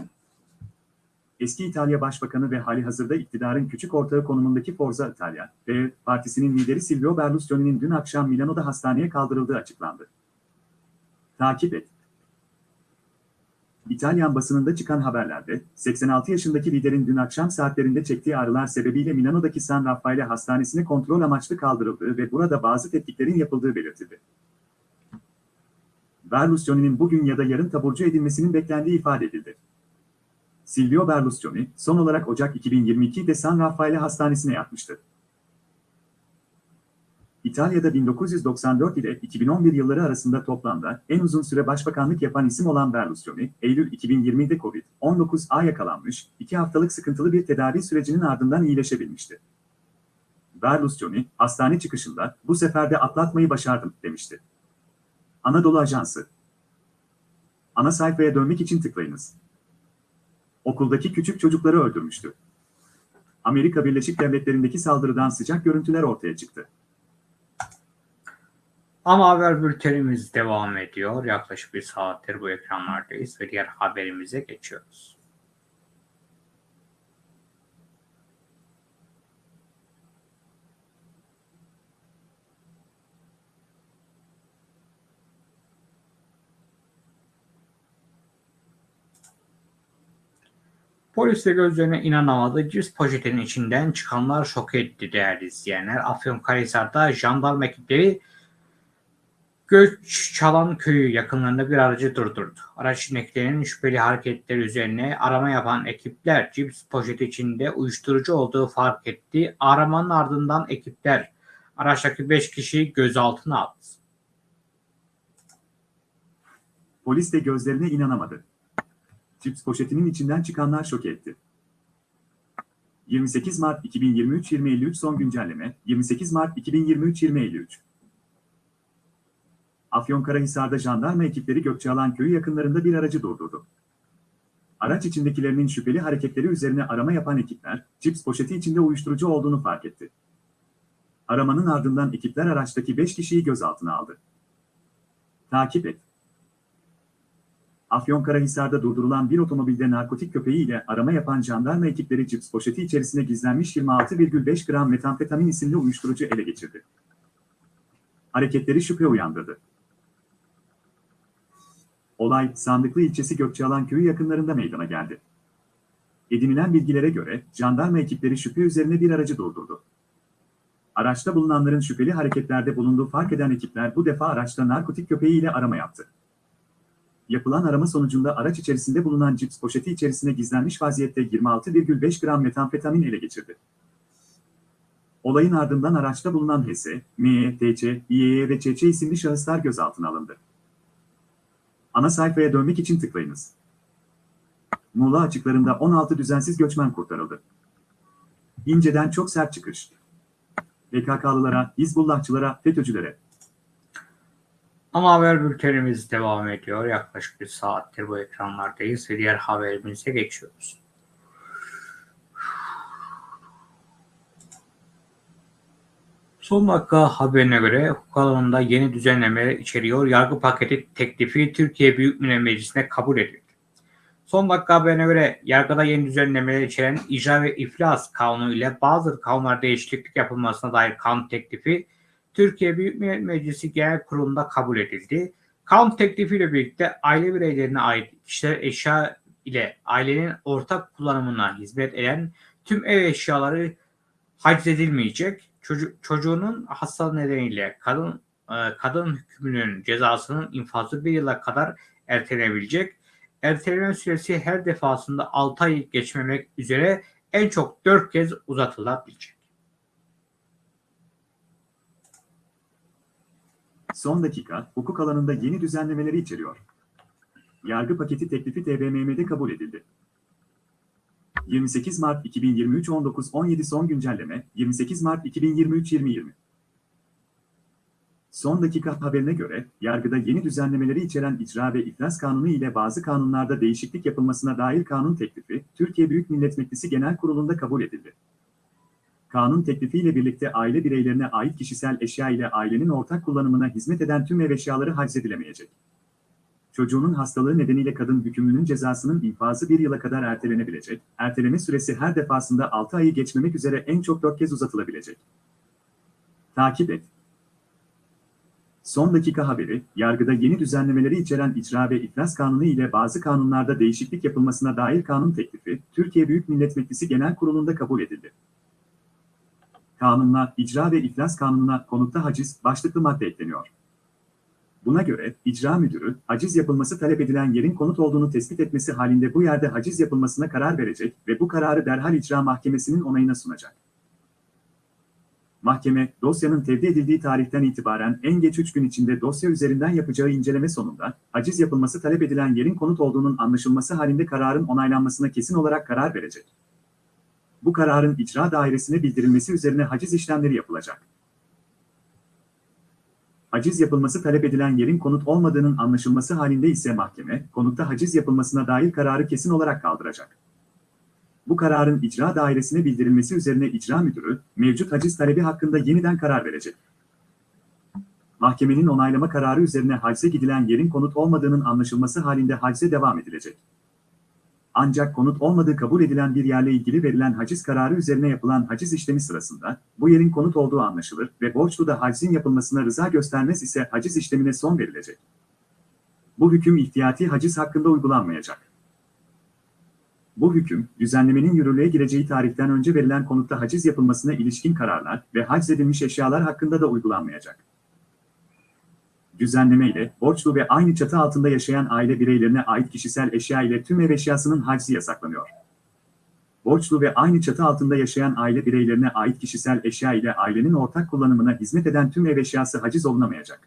Eski İtalya Başbakanı ve hali hazırda iktidarın küçük ortağı konumundaki Forza Italia ve partisinin lideri Silvio Berlusconi'nin dün akşam Milano'da hastaneye kaldırıldığı açıklandı. Takip et. İtalyan basınında çıkan haberlerde, 86 yaşındaki liderin dün akşam saatlerinde çektiği ağrılar sebebiyle Milano'daki San Raffaele Hastanesi'ne kontrol amaçlı kaldırıldığı ve burada bazı tetkiklerin yapıldığı belirtildi. Berlusconi'nin bugün ya da yarın taburcu edilmesinin beklendiği ifade edildi. Silvio Berlusconi, son olarak Ocak 2022'de San Raffaele Hastanesi'ne yatmıştı. İtalya'da 1994 ile 2011 yılları arasında toplamda en uzun süre başbakanlık yapan isim olan Berlusconi, Eylül 2020'de Covid-19'a yakalanmış, iki haftalık sıkıntılı bir tedavi sürecinin ardından iyileşebilmişti. Berlusconi, hastane çıkışında bu sefer de atlatmayı başardım demişti. Anadolu Ajansı Ana sayfaya dönmek için tıklayınız. Okuldaki küçük çocukları öldürmüştü. Amerika Birleşik Devletleri'ndeki saldırıdan sıcak görüntüler ortaya çıktı. Ama haber bültenimiz devam ediyor. Yaklaşık bir saattir bu ekranlardayız ve diğer haberimize geçiyoruz. Polis gözlerine inanamadı. Cips poşetinin içinden çıkanlar şok etti değerli izleyenler. Afyonkarahisar'da jandarma ekipleri Göç Çalan köyü yakınlarında bir aracı durdurdu. Araç içindekilerin şüpheli hareketleri üzerine arama yapan ekipler cips poşeti içinde uyuşturucu olduğu fark etti. Aramanın ardından ekipler araçtaki 5 kişiyi gözaltına aldı. Polis de gözlerine inanamadı. Cips poşetinin içinden çıkanlar şok etti. 28 Mart 2023-2053 son güncelleme 28 Mart 2023-2053 Afyonkarahisar'da jandarma ekipleri Gökçealan köyü yakınlarında bir aracı durdurdu. Araç içindekilerinin şüpheli hareketleri üzerine arama yapan ekipler, cips poşeti içinde uyuşturucu olduğunu fark etti. Aramanın ardından ekipler araçtaki 5 kişiyi gözaltına aldı. Takip et. Afyonkarahisar'da durdurulan bir otomobilde narkotik köpeği ile arama yapan jandarma ekipleri cips poşeti içerisine gizlenmiş 26,5 gram metamfetamin isimli uyuşturucu ele geçirdi. Hareketleri şüphe uyandırdı. Olay, Sandıklı ilçesi Gökçealan köyü yakınlarında meydana geldi. Edinilen bilgilere göre, jandarma ekipleri şüphe üzerine bir aracı durdurdu. Araçta bulunanların şüpheli hareketlerde bulunduğu fark eden ekipler bu defa araçta narkotik köpeğiyle arama yaptı. Yapılan arama sonucunda araç içerisinde bulunan cips poşeti içerisine gizlenmiş vaziyette 26,5 gram metamfetamin ele geçirdi. Olayın ardından araçta bulunan HS, ME, TC, İEE ve ÇÇ isimli şahıslar gözaltına alındı. Ana sayfaya dönmek için tıklayınız. Muğla açıklarında 16 düzensiz göçmen kurtarıldı. İnce'den çok sert çıkış. PKK'lılara, Hizbullahçılara, FETÖ'cülere. Ama haber bültenimiz devam ediyor. Yaklaşık bir saattir bu ekranlardayız ve diğer haberimize geçiyoruz. Son dakika haberine göre hukuk alanında yeni düzenlemeler içeriyor. Yargı paketi teklifi Türkiye Büyük Millet Meclisi'ne kabul edildi. Son dakika haberine göre yargıda yeni düzenlemeler içeren icra ve iflas kanunu ile bazı kanunlarda değişiklik yapılmasına dair kanun teklifi Türkiye Büyük Millet Meclisi Genel Kurulu'nda kabul edildi. Kanun teklifiyle birlikte aile bireylerine ait kişiler eşya ile ailenin ortak kullanımına hizmet eden tüm ev eşyaları haciz edilmeyecek. Çocuk, çocuğunun hastalığı nedeniyle kadın e, kadın hükmünün cezasının infazı bir yıla kadar ertelenebilecek. Erteleme süresi her defasında 6 ay geçmemek üzere en çok 4 kez uzatılabilecek. Son dakika, hukuk alanında yeni düzenlemeleri içeriyor. Yargı paketi teklifi TBMM'de kabul edildi. 28 Mart 2023 19.17 son güncelleme 28 Mart 2023 2020 Son dakika haberine göre, yargıda yeni düzenlemeleri içeren icra ve iflas kanunu ile bazı kanunlarda değişiklik yapılmasına dair kanun teklifi, Türkiye Büyük Millet Meclisi Genel Kurulu'nda kabul edildi. Kanun teklifiyle birlikte aile bireylerine ait kişisel eşya ile ailenin ortak kullanımına hizmet eden tüm ev eşyaları haczedilemeyecek. Çocuğunun hastalığı nedeniyle kadın hükümlünün cezasının infazı bir yıla kadar ertelenebilecek, erteleme süresi her defasında 6 ayı geçmemek üzere en çok 4 kez uzatılabilecek. Takip et. Son dakika haberi, yargıda yeni düzenlemeleri içeren icra ve iflas kanunu ile bazı kanunlarda değişiklik yapılmasına dair kanun teklifi, Türkiye Büyük Millet Meclisi Genel Kurulu'nda kabul edildi. Kanunla, icra ve iflas kanununa konutta haciz başlıklı madde ekleniyor. Buna göre, icra müdürü, haciz yapılması talep edilen yerin konut olduğunu tespit etmesi halinde bu yerde haciz yapılmasına karar verecek ve bu kararı derhal icra mahkemesinin onayına sunacak. Mahkeme, dosyanın tevdi edildiği tarihten itibaren en geç 3 gün içinde dosya üzerinden yapacağı inceleme sonunda, haciz yapılması talep edilen yerin konut olduğunun anlaşılması halinde kararın onaylanmasına kesin olarak karar verecek. Bu kararın icra dairesine bildirilmesi üzerine haciz işlemleri yapılacak. Haciz yapılması talep edilen yerin konut olmadığının anlaşılması halinde ise mahkeme, konutta haciz yapılmasına dair kararı kesin olarak kaldıracak. Bu kararın icra dairesine bildirilmesi üzerine icra müdürü, mevcut haciz talebi hakkında yeniden karar verecek. Mahkemenin onaylama kararı üzerine hacize gidilen yerin konut olmadığının anlaşılması halinde hacize devam edilecek. Ancak konut olmadığı kabul edilen bir yerle ilgili verilen haciz kararı üzerine yapılan haciz işlemi sırasında bu yerin konut olduğu anlaşılır ve borçlu da hacizin yapılmasına rıza göstermez ise haciz işlemine son verilecek. Bu hüküm ihtiyati haciz hakkında uygulanmayacak. Bu hüküm, düzenlemenin yürürlüğe gireceği tarihten önce verilen konutta haciz yapılmasına ilişkin kararlar ve haczedilmiş eşyalar hakkında da uygulanmayacak. Düzenleme ile borçlu ve aynı çatı altında yaşayan aile bireylerine ait kişisel eşya ile tüm ev eşyasının haczi yasaklanıyor. Borçlu ve aynı çatı altında yaşayan aile bireylerine ait kişisel eşya ile ailenin ortak kullanımına hizmet eden tüm ev eşyası haciz olunamayacak.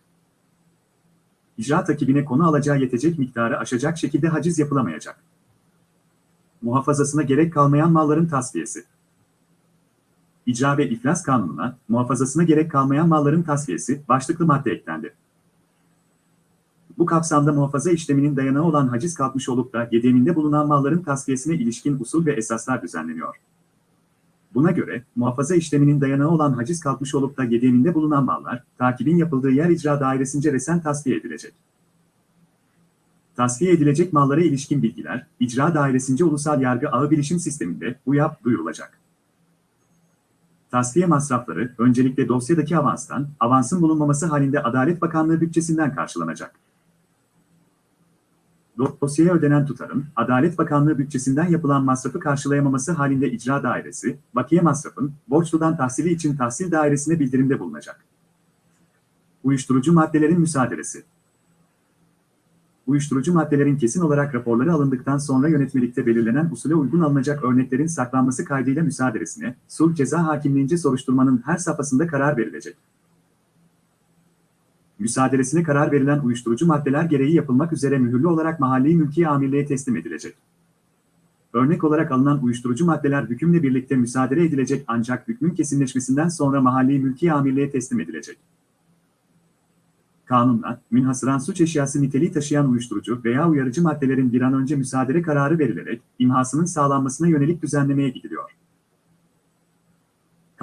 İcra takibine konu alacağı yetecek miktarı aşacak şekilde haciz yapılamayacak. Muhafazasına gerek kalmayan malların tasfiyesi. İcra ve iflas kanununa, muhafazasına gerek kalmayan malların tasfiyesi başlıklı madde eklendi. Bu kapsamda muhafaza işleminin dayanağı olan haciz kalkmış olup da yedeminde bulunan malların tasfiyesine ilişkin usul ve esaslar düzenleniyor. Buna göre, muhafaza işleminin dayanağı olan haciz kalkmış olup da yedeminde bulunan mallar, takibin yapıldığı yer icra dairesince resen tasfiye edilecek. Tasfiye edilecek mallara ilişkin bilgiler, icra dairesince ulusal yargı ağı bilişim sisteminde UYAP duyurulacak. Tasfiye masrafları öncelikle dosyadaki avanstan, avansın bulunmaması halinde Adalet Bakanlığı bütçesinden karşılanacak. Dosyaya ödenen tutarın, Adalet Bakanlığı bütçesinden yapılan masrafı karşılayamaması halinde icra dairesi, bakiye masrafın, borçludan tahsili için tahsil dairesine bildirimde bulunacak. Uyuşturucu maddelerin müsaadesi Uyuşturucu maddelerin kesin olarak raporları alındıktan sonra yönetmelikte belirlenen usule uygun alınacak örneklerin saklanması kaydıyla müsaaderesine, sulh ceza hakimliğince soruşturmanın her safhasında karar verilecek müsaaderesine karar verilen uyuşturucu maddeler gereği yapılmak üzere mühürlü olarak mahalli mülki amirliğe teslim edilecek. Örnek olarak alınan uyuşturucu maddeler hükümle birlikte müsaade edilecek ancak hükmün kesinleşmesinden sonra mahalli mülki amirliğe teslim edilecek. Kanunla, münhasıran suç eşyası niteliği taşıyan uyuşturucu veya uyarıcı maddelerin bir an önce müsaade kararı verilerek imhasının sağlanmasına yönelik düzenlemeye gidiliyor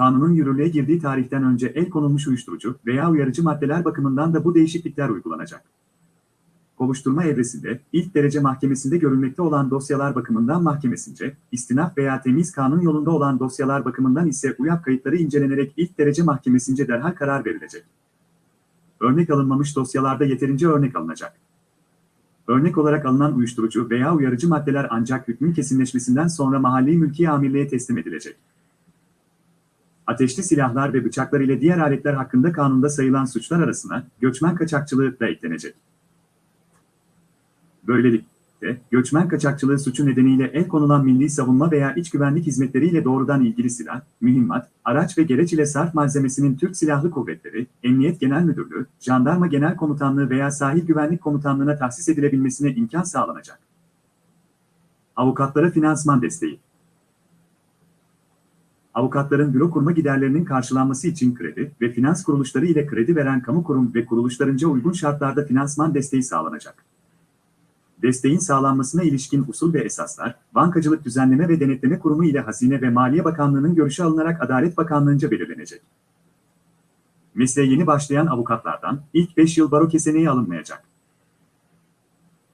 kanunun yürürlüğe girdiği tarihten önce el konulmuş uyuşturucu veya uyarıcı maddeler bakımından da bu değişiklikler uygulanacak. kovuşturma evresinde ilk derece mahkemesinde görülmekte olan dosyalar bakımından mahkemesince, istinaf veya temiz kanun yolunda olan dosyalar bakımından ise UYAP kayıtları incelenerek ilk derece mahkemesince derhal karar verilecek. Örnek alınmamış dosyalarda yeterince örnek alınacak. Örnek olarak alınan uyuşturucu veya uyarıcı maddeler ancak hükmün kesinleşmesinden sonra mahalli mülki amirliğe teslim edilecek. Ateşli silahlar ve bıçaklar ile diğer aletler hakkında kanunda sayılan suçlar arasına göçmen kaçakçılığı da eklenecek. Böylelikle, göçmen kaçakçılığı suçu nedeniyle el konulan milli savunma veya iç güvenlik hizmetleriyle doğrudan ilgili silah, mühimmat, araç ve gereç ile sarf malzemesinin Türk Silahlı Kuvvetleri, Emniyet Genel Müdürlüğü, Jandarma Genel Komutanlığı veya Sahil Güvenlik Komutanlığı'na tahsis edilebilmesine imkan sağlanacak. Avukatlara finansman desteği Avukatların büro kurma giderlerinin karşılanması için kredi ve finans kuruluşları ile kredi veren kamu kurum ve kuruluşlarınca uygun şartlarda finansman desteği sağlanacak. Desteğin sağlanmasına ilişkin usul ve esaslar, Bankacılık Düzenleme ve Denetleme Kurumu ile Hazine ve Maliye Bakanlığı'nın görüşü alınarak Adalet Bakanlığı'nca belirlenecek. Mesleğe yeni başlayan avukatlardan ilk 5 yıl baro keseneği alınmayacak.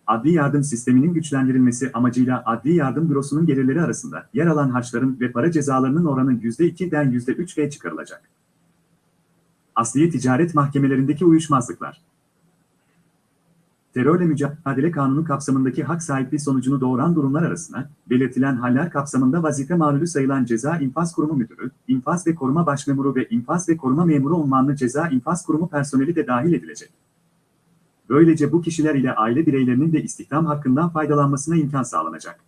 Adli yardım sisteminin güçlendirilmesi amacıyla Adli Yardım Bürosu'nun gelirleri arasında yer alan harçların ve para cezalarının oranı %2'den %3'e çıkarılacak. Asliye ticaret mahkemelerindeki uyuşmazlıklar Terörle Mücadele Kanunu kapsamındaki hak sahipliği sonucunu doğuran durumlar arasına, belirtilen haller kapsamında vazife mağlulü sayılan Ceza İnfaz Kurumu Müdürü, İnfaz ve Koruma Başmemuru ve İnfaz ve Koruma Memuru unvanlı Ceza İnfaz Kurumu personeli de dahil edilecek. Böylece bu kişiler ile aile bireylerinin de istihdam hakkından faydalanmasına imkan sağlanacak.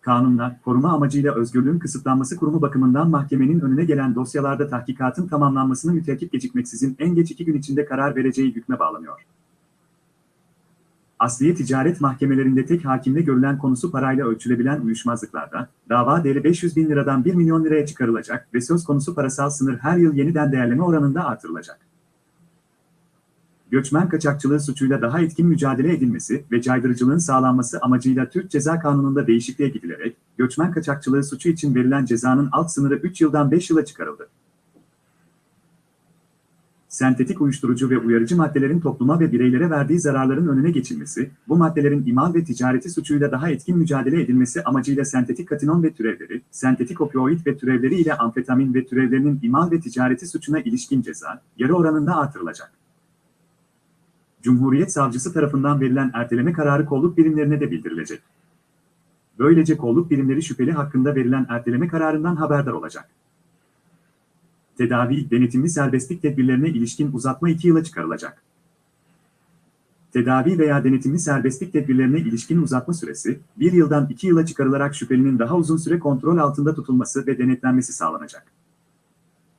Kanunda, koruma amacıyla özgürlüğün kısıtlanması kurumu bakımından mahkemenin önüne gelen dosyalarda tahkikatın tamamlanmasını müteakip gecikmeksizin en geç iki gün içinde karar vereceği hükme bağlanıyor. Asliye ticaret mahkemelerinde tek hakimle görülen konusu parayla ölçülebilen uyuşmazlıklarda, dava değeri 500 bin liradan 1 milyon liraya çıkarılacak ve söz konusu parasal sınır her yıl yeniden değerleme oranında artırılacak. Göçmen kaçakçılığı suçuyla daha etkin mücadele edilmesi ve caydırıcılığın sağlanması amacıyla Türk Ceza Kanunu'nda değişikliğe gidilerek, göçmen kaçakçılığı suçu için verilen cezanın alt sınırı 3 yıldan 5 yıla çıkarıldı sentetik uyuşturucu ve uyarıcı maddelerin topluma ve bireylere verdiği zararların önüne geçilmesi, bu maddelerin imal ve ticareti suçuyla daha etkin mücadele edilmesi amacıyla sentetik katinon ve türevleri, sentetik opioid ve türevleri ile amfetamin ve türevlerinin imal ve ticareti suçuna ilişkin ceza, yarı oranında artırılacak. Cumhuriyet Savcısı tarafından verilen erteleme kararı kolluk birimlerine de bildirilecek. Böylece kolluk birimleri şüpheli hakkında verilen erteleme kararından haberdar olacak tedavi, denetimli serbestlik tedbirlerine ilişkin uzatma 2 yıla çıkarılacak. Tedavi veya denetimli serbestlik tedbirlerine ilişkin uzatma süresi, 1 yıldan 2 yıla çıkarılarak şüphelinin daha uzun süre kontrol altında tutulması ve denetlenmesi sağlanacak.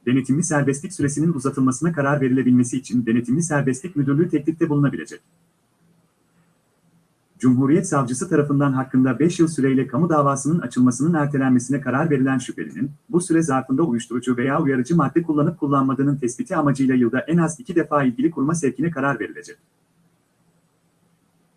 Denetimli serbestlik süresinin uzatılmasına karar verilebilmesi için Denetimli Serbestlik Müdürlüğü teklifte bulunabilecek. Cumhuriyet Savcısı tarafından hakkında 5 yıl süreyle kamu davasının açılmasının ertelenmesine karar verilen şüphelinin, bu süre zarfında uyuşturucu veya uyarıcı madde kullanıp kullanmadığının tespiti amacıyla yılda en az 2 defa ilgili kurma sevkine karar verilecek.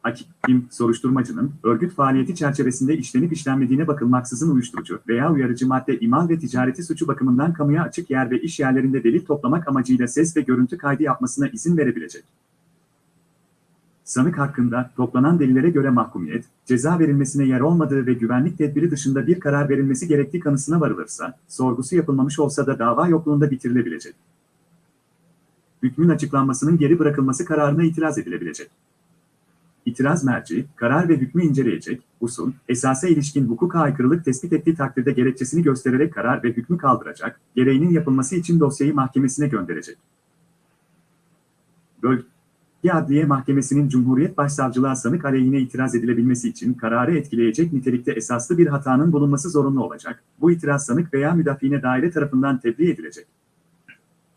Hakim, soruşturmacının, örgüt faaliyeti çerçevesinde işlenip işlenmediğine bakılmaksızın uyuşturucu veya uyarıcı madde imal ve ticareti suçu bakımından kamuya açık yer ve iş yerlerinde delil toplamak amacıyla ses ve görüntü kaydı yapmasına izin verebilecek sanık hakkında toplanan delillere göre mahkumiyet, ceza verilmesine yer olmadığı ve güvenlik tedbiri dışında bir karar verilmesi gerektiği kanısına varılırsa, sorgusu yapılmamış olsa da dava yokluğunda bitirilebilecek. Hükmün açıklanmasının geri bırakılması kararına itiraz edilebilecek. İtiraz merci, karar ve hükmü inceleyecek, usul, esasa ilişkin hukuka aykırılık tespit ettiği takdirde gerekçesini göstererek karar ve hükmü kaldıracak, gereğinin yapılması için dosyayı mahkemesine gönderecek. Bölge Adliye Mahkemesi'nin Cumhuriyet Başsavcılığa sanık aleyhine itiraz edilebilmesi için kararı etkileyecek nitelikte esaslı bir hatanın bulunması zorunlu olacak. Bu itiraz sanık veya müdafiine daire tarafından tebliğ edilecek.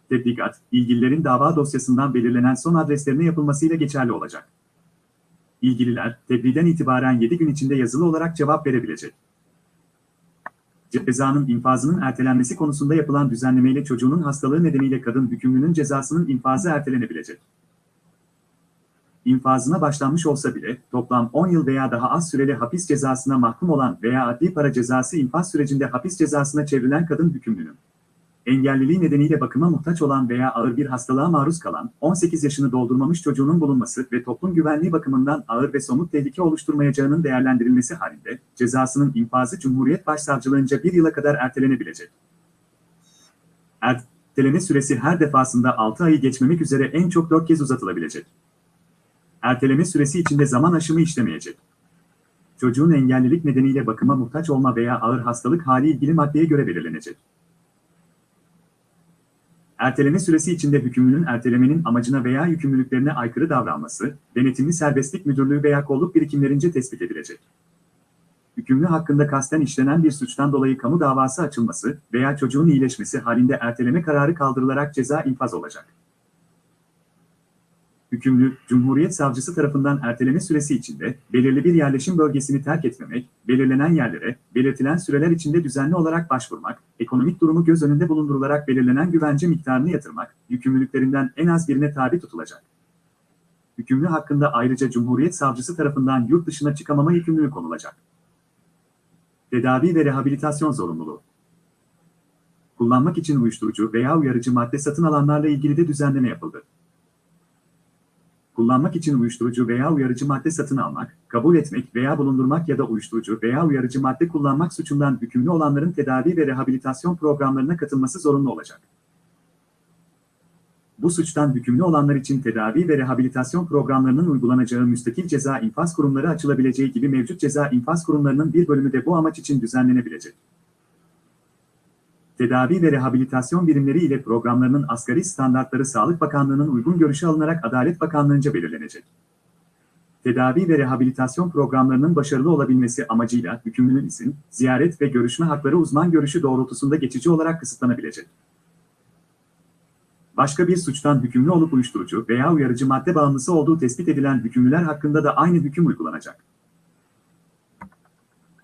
Tebligat, ilgililerin dava dosyasından belirlenen son adreslerine yapılmasıyla geçerli olacak. İlgililer, tebliğden itibaren 7 gün içinde yazılı olarak cevap verebilecek. Cezanın infazının ertelenmesi konusunda yapılan düzenlemeyle çocuğunun hastalığı nedeniyle kadın hükümlünün cezasının infazı ertelenebilecek infazına başlanmış olsa bile toplam 10 yıl veya daha az süreli hapis cezasına mahkum olan veya adli para cezası infaz sürecinde hapis cezasına çevrilen kadın hükümlünün Engelliliği nedeniyle bakıma muhtaç olan veya ağır bir hastalığa maruz kalan 18 yaşını doldurmamış çocuğunun bulunması ve toplum güvenliği bakımından ağır ve somut tehlike oluşturmayacağının değerlendirilmesi halinde cezasının infazı Cumhuriyet Başsavcılığınca bir yıla kadar ertelenebilecek. Erteleme süresi her defasında 6 ayı geçmemek üzere en çok 4 kez uzatılabilecek. Erteleme süresi içinde zaman aşımı işlemeyecek. Çocuğun engellilik nedeniyle bakıma muhtaç olma veya ağır hastalık hali ilgili maddeye göre belirlenecek. Erteleme süresi içinde hükümlünün ertelemenin amacına veya yükümlülüklerine aykırı davranması, denetimli serbestlik müdürlüğü veya kolluk birikimlerince tespit edilecek. Hükümlü hakkında kasten işlenen bir suçtan dolayı kamu davası açılması veya çocuğun iyileşmesi halinde erteleme kararı kaldırılarak ceza infaz olacak. Hükümlü, Cumhuriyet Savcısı tarafından erteleme süresi içinde belirli bir yerleşim bölgesini terk etmemek, belirlenen yerlere, belirtilen süreler içinde düzenli olarak başvurmak, ekonomik durumu göz önünde bulundurularak belirlenen güvence miktarını yatırmak, yükümlülüklerinden en az birine tabi tutulacak. Hükümlü hakkında ayrıca Cumhuriyet Savcısı tarafından yurt dışına çıkamama yükümlülüğü konulacak. Tedavi ve rehabilitasyon zorunluluğu. Kullanmak için uyuşturucu veya uyarıcı madde satın alanlarla ilgili de düzenleme yapıldı kullanmak için uyuşturucu veya uyarıcı madde satın almak, kabul etmek veya bulundurmak ya da uyuşturucu veya uyarıcı madde kullanmak suçundan hükümlü olanların tedavi ve rehabilitasyon programlarına katılması zorunlu olacak. Bu suçtan hükümlü olanlar için tedavi ve rehabilitasyon programlarının uygulanacağı müstakil ceza infaz kurumları açılabileceği gibi mevcut ceza infaz kurumlarının bir bölümü de bu amaç için düzenlenebilecek tedavi ve rehabilitasyon birimleri ile programlarının asgari standartları Sağlık Bakanlığı'nın uygun görüşü alınarak Adalet Bakanlığı'nca belirlenecek. Tedavi ve rehabilitasyon programlarının başarılı olabilmesi amacıyla hükümlünün izin, ziyaret ve görüşme hakları uzman görüşü doğrultusunda geçici olarak kısıtlanabilecek. Başka bir suçtan hükümlü olup uyuşturucu veya uyarıcı madde bağımlısı olduğu tespit edilen hükümlüler hakkında da aynı hüküm uygulanacak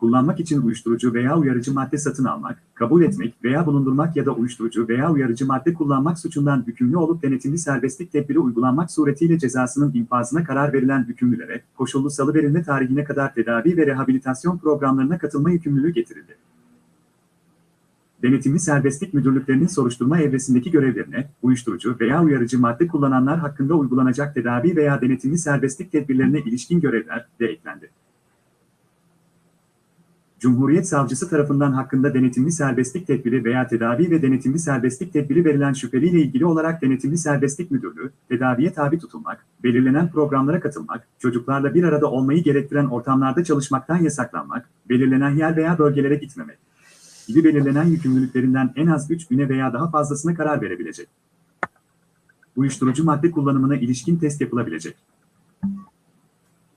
kullanmak için uyuşturucu veya uyarıcı madde satın almak, kabul etmek veya bulundurmak ya da uyuşturucu veya uyarıcı madde kullanmak suçundan hükümlü olup denetimli serbestlik tedbiri uygulanmak suretiyle cezasının infazına karar verilen hükümlülere, koşullu salıverilme tarihine kadar tedavi ve rehabilitasyon programlarına katılma yükümlülüğü getirildi. Denetimli serbestlik müdürlüklerinin soruşturma evresindeki görevlerine, uyuşturucu veya uyarıcı madde kullananlar hakkında uygulanacak tedavi veya denetimli serbestlik tedbirlerine ilişkin görevler de eklendi. Cumhuriyet Savcısı tarafından hakkında denetimli serbestlik tedbiri veya tedavi ve denetimli serbestlik tedbiri verilen şüpheliyle ilgili olarak denetimli serbestlik müdürlüğü, tedaviye tabi tutulmak, belirlenen programlara katılmak, çocuklarla bir arada olmayı gerektiren ortamlarda çalışmaktan yasaklanmak, belirlenen yer veya bölgelere gitmemek gibi belirlenen yükümlülüklerinden en az 3 güne veya daha fazlasına karar verebilecek. Uyuşturucu madde kullanımına ilişkin test yapılabilecek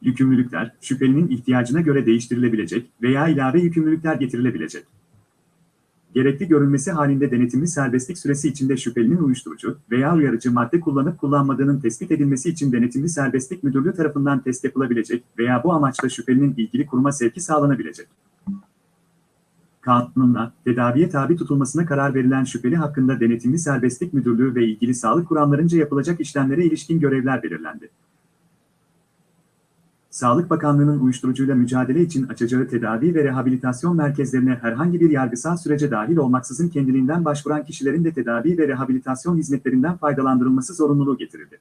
yükümlülükler, şüphelinin ihtiyacına göre değiştirilebilecek veya ilave yükümlülükler getirilebilecek. Gerekli görülmesi halinde denetimli serbestlik süresi içinde şüphelinin uyuşturucu veya uyarıcı madde kullanıp kullanmadığının tespit edilmesi için denetimli serbestlik müdürlüğü tarafından test yapılabilecek veya bu amaçla şüphelinin ilgili kuruma sevki sağlanabilecek. Kanunla, tedaviye tabi tutulmasına karar verilen şüpheli hakkında denetimli serbestlik müdürlüğü ve ilgili sağlık kuramlarınca yapılacak işlemlere ilişkin görevler belirlendi. Sağlık Bakanlığı'nın uyuşturucuyla mücadele için açacağı tedavi ve rehabilitasyon merkezlerine herhangi bir yargısal sürece dahil olmaksızın kendiliğinden başvuran kişilerin de tedavi ve rehabilitasyon hizmetlerinden faydalandırılması zorunluluğu getirildi.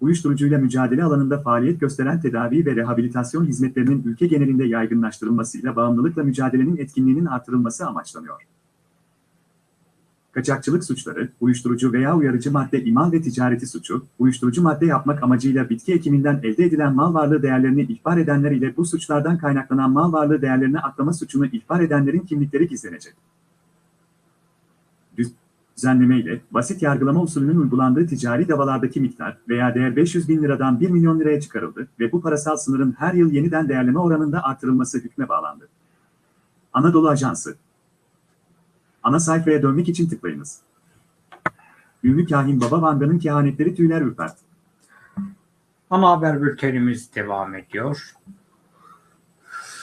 Uyuşturucuyla mücadele alanında faaliyet gösteren tedavi ve rehabilitasyon hizmetlerinin ülke genelinde yaygınlaştırılmasıyla bağımlılıkla mücadelenin etkinliğinin artırılması amaçlanıyor kaçakçılık suçları, uyuşturucu veya uyarıcı madde imal ve ticareti suçu, uyuşturucu madde yapmak amacıyla bitki ekiminden elde edilen mal varlığı değerlerini ihbar edenler ile bu suçlardan kaynaklanan mal varlığı değerlerini aklama suçunu ihbar edenlerin kimlikleri gizlenecek. Düzenleme ile basit yargılama usulünün uygulandığı ticari davalardaki miktar veya değer 500 bin liradan 1 milyon liraya çıkarıldı ve bu parasal sınırın her yıl yeniden değerleme oranında artırılması hükme bağlandı. Anadolu Ajansı Ana sayfaya dönmek için tıklayınız. Ünlü kahin Baba Vanga'nın kehanetleri tüyler ürpertti. Ana haber bültenimiz devam ediyor.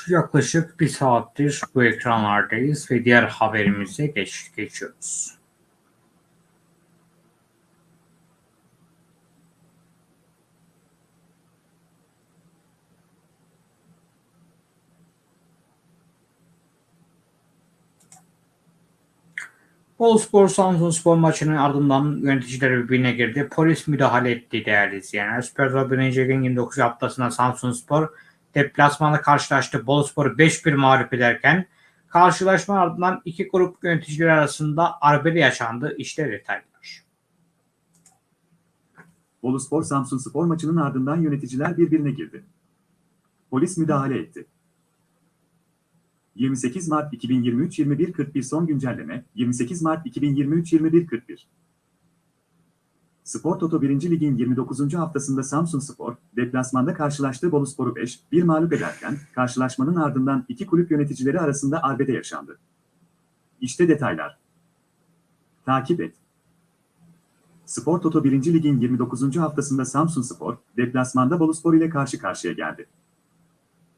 Yaklaşık bir saattir bu ekranlardayız ve diğer haberimize geç, geçiyoruz. Boluspor Samsun Spor maçının ardından yöneticiler birbirine girdi. Polis müdahale etti değerli izleyenler. Süper Lig 1. Lig'in 29 haftasında Samsun Spor deplasmanda karşılaştı. Boluspor'u 5-1 mağlup ederken karşılaşma ardından iki grup yöneticiler arasında arbede yaşandı. İşte detaylar. Boluspor Samsun Spor maçının ardından yöneticiler birbirine girdi. Polis müdahale etti. 28 Mart 2023 21.41 son güncelleme 28 Mart 2023 21.41 Spor Toto 1. Lig'in 29. haftasında Samsun Spor, deplasmanda karşılaştığı Boluspor'u 5-1 mağlup ederken, karşılaşmanın ardından iki kulüp yöneticileri arasında arbede yaşandı. İşte detaylar. Takip et. Spor Toto 1. Lig'in 29. haftasında Samsun Spor, deplasmanda Boluspor ile karşı karşıya geldi.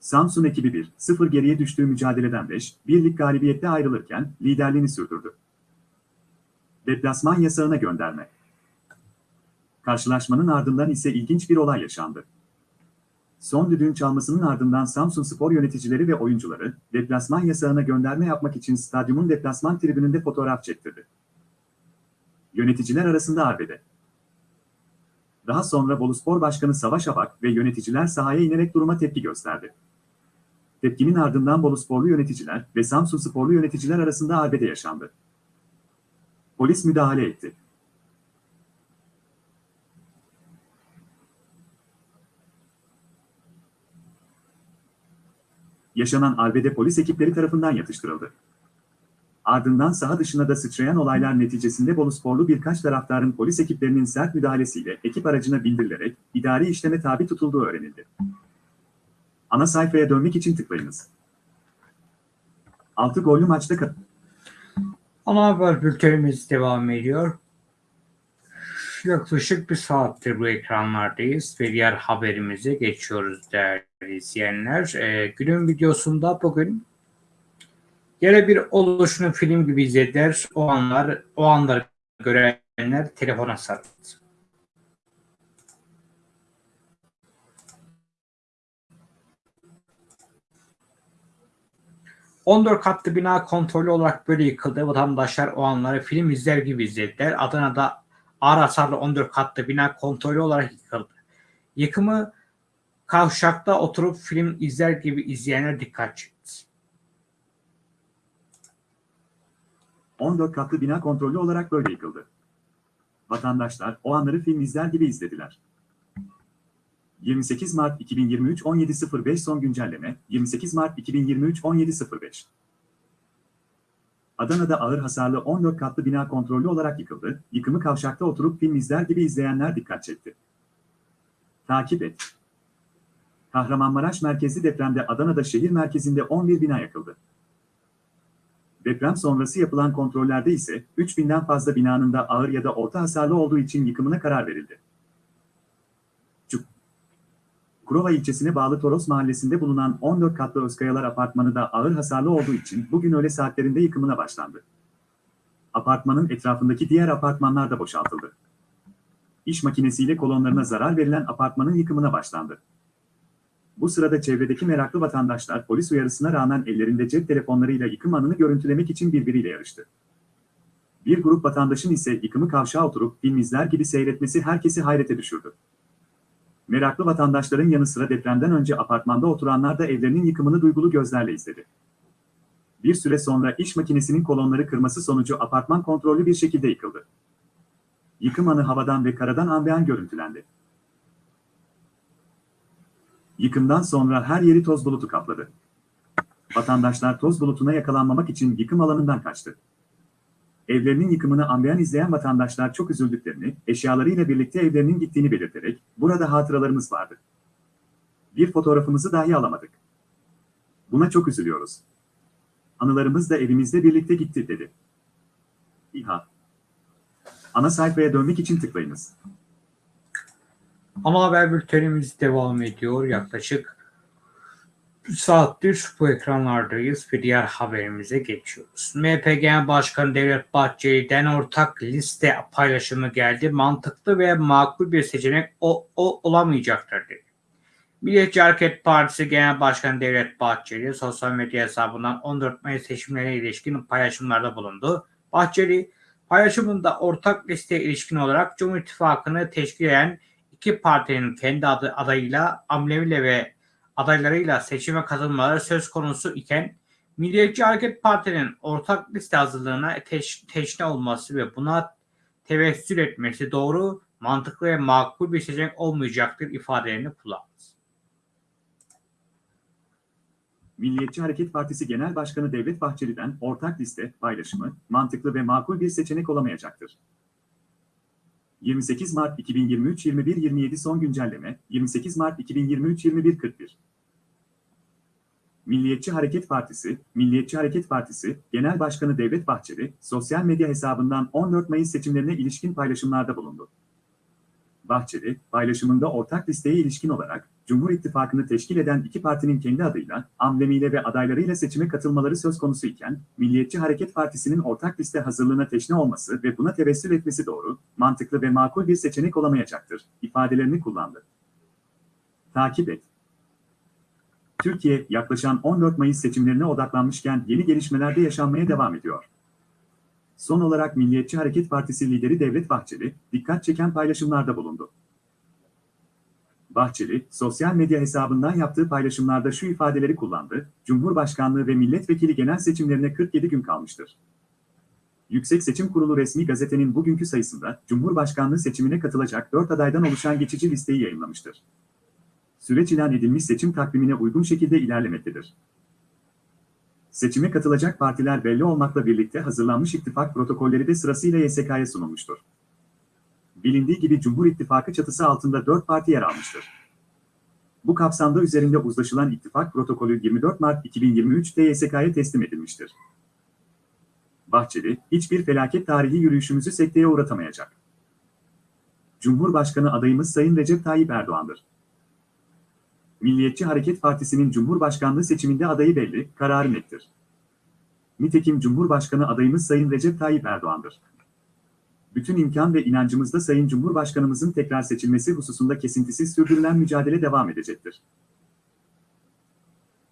Samsun ekibi 1-0 geriye düştüğü mücadeleden 5-1'lik galibiyette ayrılırken liderliğini sürdürdü. Deplasman yasağına gönderme. Karşılaşmanın ardından ise ilginç bir olay yaşandı. Son düdüğün çalmasının ardından Samsun Spor yöneticileri ve oyuncuları deplasman yasağına gönderme yapmak için stadyumun deplasman tribününde fotoğraf çektirdi. Yöneticiler arasında arbede. Daha sonra Boluspor Başkanı Savaş Abak ve yöneticiler sahaya inerek duruma tepki gösterdi. Tepkinin ardından Bolusporlu yöneticiler ve Samsun Sporlu yöneticiler arasında arbede yaşandı. Polis müdahale etti. Yaşanan arbede polis ekipleri tarafından yatıştırıldı. Ardından saha dışına da sıçrayan olaylar neticesinde Bolusporlu birkaç taraftarın polis ekiplerinin sert müdahalesiyle ekip aracına bindirilerek idari işleme tabi tutulduğu öğrenildi. Ana sayfaya dönmek için tıklayınız. 6 gollü maçta kat- Ana haber bültenimiz devam ediyor. Yaklaşık bir saattir bu ekranlardayız ve diğer haberimize geçiyoruz değerli izleyenler. Ee, günün videosunda bugün yine bir oluşunu film gibi izlediler. O anlar, o anları görenler telefona sarıldı. ...14 katlı bina kontrollü olarak böyle yıkıldı. Vatandaşlar o anları film izler gibi izlediler. Adana'da ağır hasarlı 14 katlı bina kontrollü olarak yıkıldı. Yıkımı kavşakta oturup film izler gibi izleyenler dikkat çekti. 14 katlı bina kontrollü olarak böyle yıkıldı. Vatandaşlar o anları film izler gibi izlediler. 28 Mart 2023 17.05 son güncelleme 28 Mart 2023 17.05 Adana'da ağır hasarlı 14 katlı bina kontrollü olarak yıkıldı. Yıkımı kavşakta oturup film izler gibi izleyenler dikkat çekti. Takip et. Kahramanmaraş merkezli depremde Adana'da şehir merkezinde 11 bina yakıldı. Deprem sonrası yapılan kontrollerde ise 3000'den fazla binanın da ağır ya da orta hasarlı olduğu için yıkımına karar verildi. Kurova ilçesine bağlı Toros mahallesinde bulunan 14 katlı Özkayalar apartmanı da ağır hasarlı olduğu için bugün öğle saatlerinde yıkımına başlandı. Apartmanın etrafındaki diğer apartmanlar da boşaltıldı. İş makinesiyle kolonlarına zarar verilen apartmanın yıkımına başlandı. Bu sırada çevredeki meraklı vatandaşlar polis uyarısına rağmen ellerinde cep telefonlarıyla yıkım anını görüntülemek için birbiriyle yarıştı. Bir grup vatandaşın ise yıkımı kavşağa oturup film izler gibi seyretmesi herkesi hayrete düşürdü. Meraklı vatandaşların yanı sıra depremden önce apartmanda oturanlar da evlerinin yıkımını duygulu gözlerle izledi. Bir süre sonra iş makinesinin kolonları kırması sonucu apartman kontrollü bir şekilde yıkıldı. Yıkım anı havadan ve karadan ambeyan görüntülendi. Yıkımdan sonra her yeri toz bulutu kapladı. Vatandaşlar toz bulutuna yakalanmamak için yıkım alanından kaçtı. Evlerinin yıkımını ambeyan izleyen vatandaşlar çok üzüldüklerini, eşyalarıyla birlikte evlerinin gittiğini belirterek, burada hatıralarımız vardı. Bir fotoğrafımızı dahi alamadık. Buna çok üzülüyoruz. Anılarımız da evimizde birlikte gitti dedi. İHA. Ana sayfaya dönmek için tıklayınız. Ana haber bültenimiz devam ediyor. Yaklaşık saattir bu ekranlardayız ve diğer haberimize geçiyoruz. MHP Genel Başkanı Devlet Bahçeli'den ortak liste paylaşımı geldi. Mantıklı ve makul bir seçenek o, o olamayacaktır dedi. Milliyetçi Hareket Partisi Genel Başkanı Devlet Bahçeli sosyal medya hesabından 14 Mayıs seçimlerine ilişkin paylaşımlarda bulundu. Bahçeli paylaşımında ortak listeye ilişkin olarak Cumhur İttifakı'nı teşkil eden iki partinin kendi adı, adayıyla, amblemiyle ve adaylarıyla seçime katılmaları söz konusu iken Milliyetçi Hareket Parti'nin ortak liste hazırlığına teş, teşne olması ve buna tevessül etmesi doğru, mantıklı ve makul bir seçenek olmayacaktır ifadelerini kullandı. Milliyetçi Hareket Partisi Genel Başkanı Devlet Bahçeli'den ortak liste paylaşımı mantıklı ve makul bir seçenek olamayacaktır. 28 Mart 2023 21.27 son güncelleme 28 Mart 2023 21.41 Milliyetçi Hareket Partisi, Milliyetçi Hareket Partisi Genel Başkanı Devlet Bahçeli, sosyal medya hesabından 14 Mayıs seçimlerine ilişkin paylaşımlarda bulundu. Bahçeli, paylaşımında ortak listeye ilişkin olarak, Cumhur İttifakı'nı teşkil eden iki partinin kendi adıyla, amblemiyle ve adaylarıyla seçime katılmaları söz konusu iken, Milliyetçi Hareket Partisi'nin ortak liste hazırlığına teşne olması ve buna tevessül etmesi doğru, mantıklı ve makul bir seçenek olamayacaktır, ifadelerini kullandı. Takip et. Türkiye, yaklaşan 14 Mayıs seçimlerine odaklanmışken yeni gelişmelerde yaşanmaya devam ediyor. Son olarak Milliyetçi Hareket Partisi lideri Devlet Bahçeli, dikkat çeken paylaşımlarda bulundu. Bahçeli, sosyal medya hesabından yaptığı paylaşımlarda şu ifadeleri kullandı, Cumhurbaşkanlığı ve milletvekili genel seçimlerine 47 gün kalmıştır. Yüksek Seçim Kurulu resmi gazetenin bugünkü sayısında Cumhurbaşkanlığı seçimine katılacak 4 adaydan oluşan geçici listeyi yayınlamıştır. Süreç ilan edilmiş seçim takvimine uygun şekilde ilerlemektedir. Seçime katılacak partiler belli olmakla birlikte hazırlanmış ittifak protokolleri de sırasıyla YSK'ya sunulmuştur. Bilindiği gibi Cumhur İttifakı çatısı altında 4 parti yer almıştır. Bu kapsamda üzerinde uzlaşılan ittifak protokolü 24 Mart 2023'te YSK'ya teslim edilmiştir. Bahçeli, hiçbir felaket tarihi yürüyüşümüzü sekteye uğratamayacak. Cumhurbaşkanı adayımız Sayın Recep Tayyip Erdoğan'dır. Milliyetçi Hareket Partisi'nin Cumhurbaşkanlığı seçiminde adayı belli, kararı nettir. Nitekim Cumhurbaşkanı adayımız Sayın Recep Tayyip Erdoğan'dır. Bütün imkan ve inancımızda Sayın Cumhurbaşkanımızın tekrar seçilmesi hususunda kesintisiz sürdürülen mücadele devam edecektir.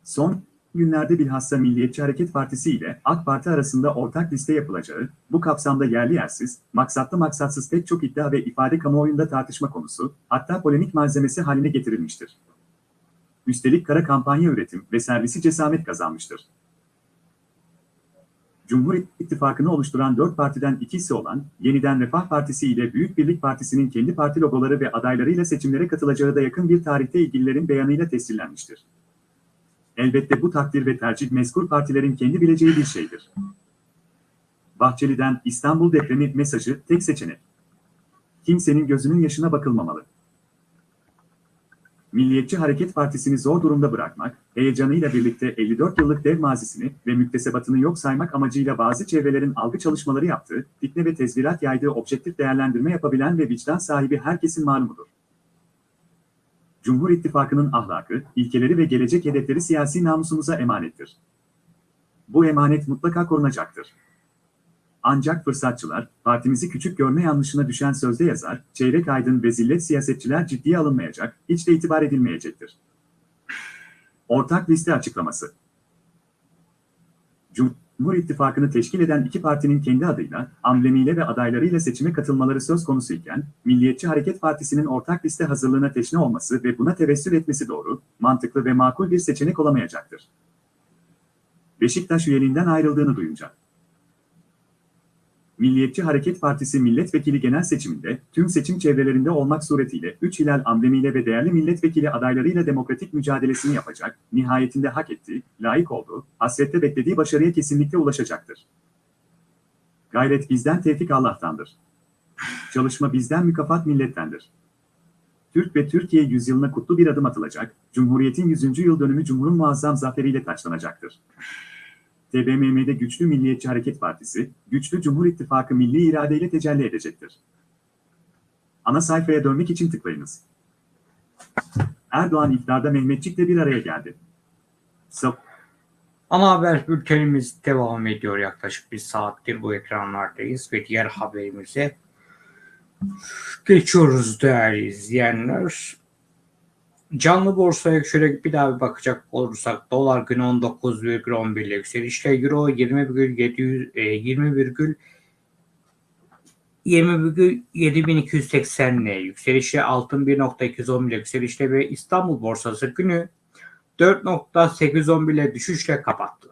Son günlerde bilhassa Milliyetçi Hareket Partisi ile AK Parti arasında ortak liste yapılacağı, bu kapsamda yerli yersiz, maksatlı maksatsız pek çok iddia ve ifade kamuoyunda tartışma konusu, hatta polemik malzemesi haline getirilmiştir. Üstelik kara kampanya üretim ve servisi cesamet kazanmıştır. Cumhur İttifakı'nı oluşturan dört partiden ikisi olan Yeniden Refah Partisi ile Büyük Birlik Partisi'nin kendi parti logoları ve adaylarıyla seçimlere katılacağı da yakın bir tarihte ilgililerin beyanıyla tescillenmiştir. Elbette bu takdir ve tercih mezkur partilerin kendi bileceği bir şeydir. Bahçeli'den İstanbul depremi mesajı tek seçenek. Kimsenin gözünün yaşına bakılmamalı. Milliyetçi Hareket Partisi'ni zor durumda bırakmak, heyecanıyla birlikte 54 yıllık dev mazisini ve müktesebatını yok saymak amacıyla bazı çevrelerin algı çalışmaları yaptığı, fitne ve tezvirat yaydığı objektif değerlendirme yapabilen ve vicdan sahibi herkesin malumudur. Cumhur İttifakı'nın ahlakı, ilkeleri ve gelecek hedefleri siyasi namusumuza emanettir. Bu emanet mutlaka korunacaktır. Ancak fırsatçılar, partimizi küçük görme yanlışına düşen sözde yazar, çeyrek aydın ve zillet siyasetçiler ciddiye alınmayacak, hiç de itibar edilmeyecektir. Ortak liste açıklaması Cumhur İttifakı'nı teşkil eden iki partinin kendi adıyla, amblemiyle ve adaylarıyla seçime katılmaları söz konusu iken, Milliyetçi Hareket Partisi'nin ortak liste hazırlığına teşne olması ve buna tevessül etmesi doğru, mantıklı ve makul bir seçenek olamayacaktır. Beşiktaş üyeliğinden ayrıldığını duyunca. Milliyetçi Hareket Partisi milletvekili genel seçiminde tüm seçim çevrelerinde olmak suretiyle 3 hilal amblemiyle ve değerli milletvekili adaylarıyla demokratik mücadelesini yapacak, nihayetinde hak ettiği, layık olduğu, hasrette beklediği başarıya kesinlikle ulaşacaktır. Gayret bizden, tevfik Allah'tandır. Çalışma bizden, mükafat millettendir. Türk ve Türkiye yüzyılına kutlu bir adım atılacak, Cumhuriyet'in 100. yıl dönümü Cumhur'un muazzam zaferiyle taçlanacaktır. TBMM'de güçlü Milliyetçi Hareket Partisi, güçlü Cumhur İttifakı milli iradeyle tecelli edecektir. Ana sayfaya dönmek için tıklayınız. Erdoğan iftarda Mehmetçik'le bir araya geldi. Sap Ana haber bültenimiz devam ediyor yaklaşık bir saattir bu ekranlardayız ve diğer haberimize geçiyoruz değerli izleyenler. Canlı borsaya şöyle bir daha bir bakacak olursak dolar günü 19,11 ile yükselişle euro 20,700 e, 20, 20,7280 ile yükselişle altın 1.210 ile yükselişle ve İstanbul borsası günü 4.811 ile düşüşle kapattılar.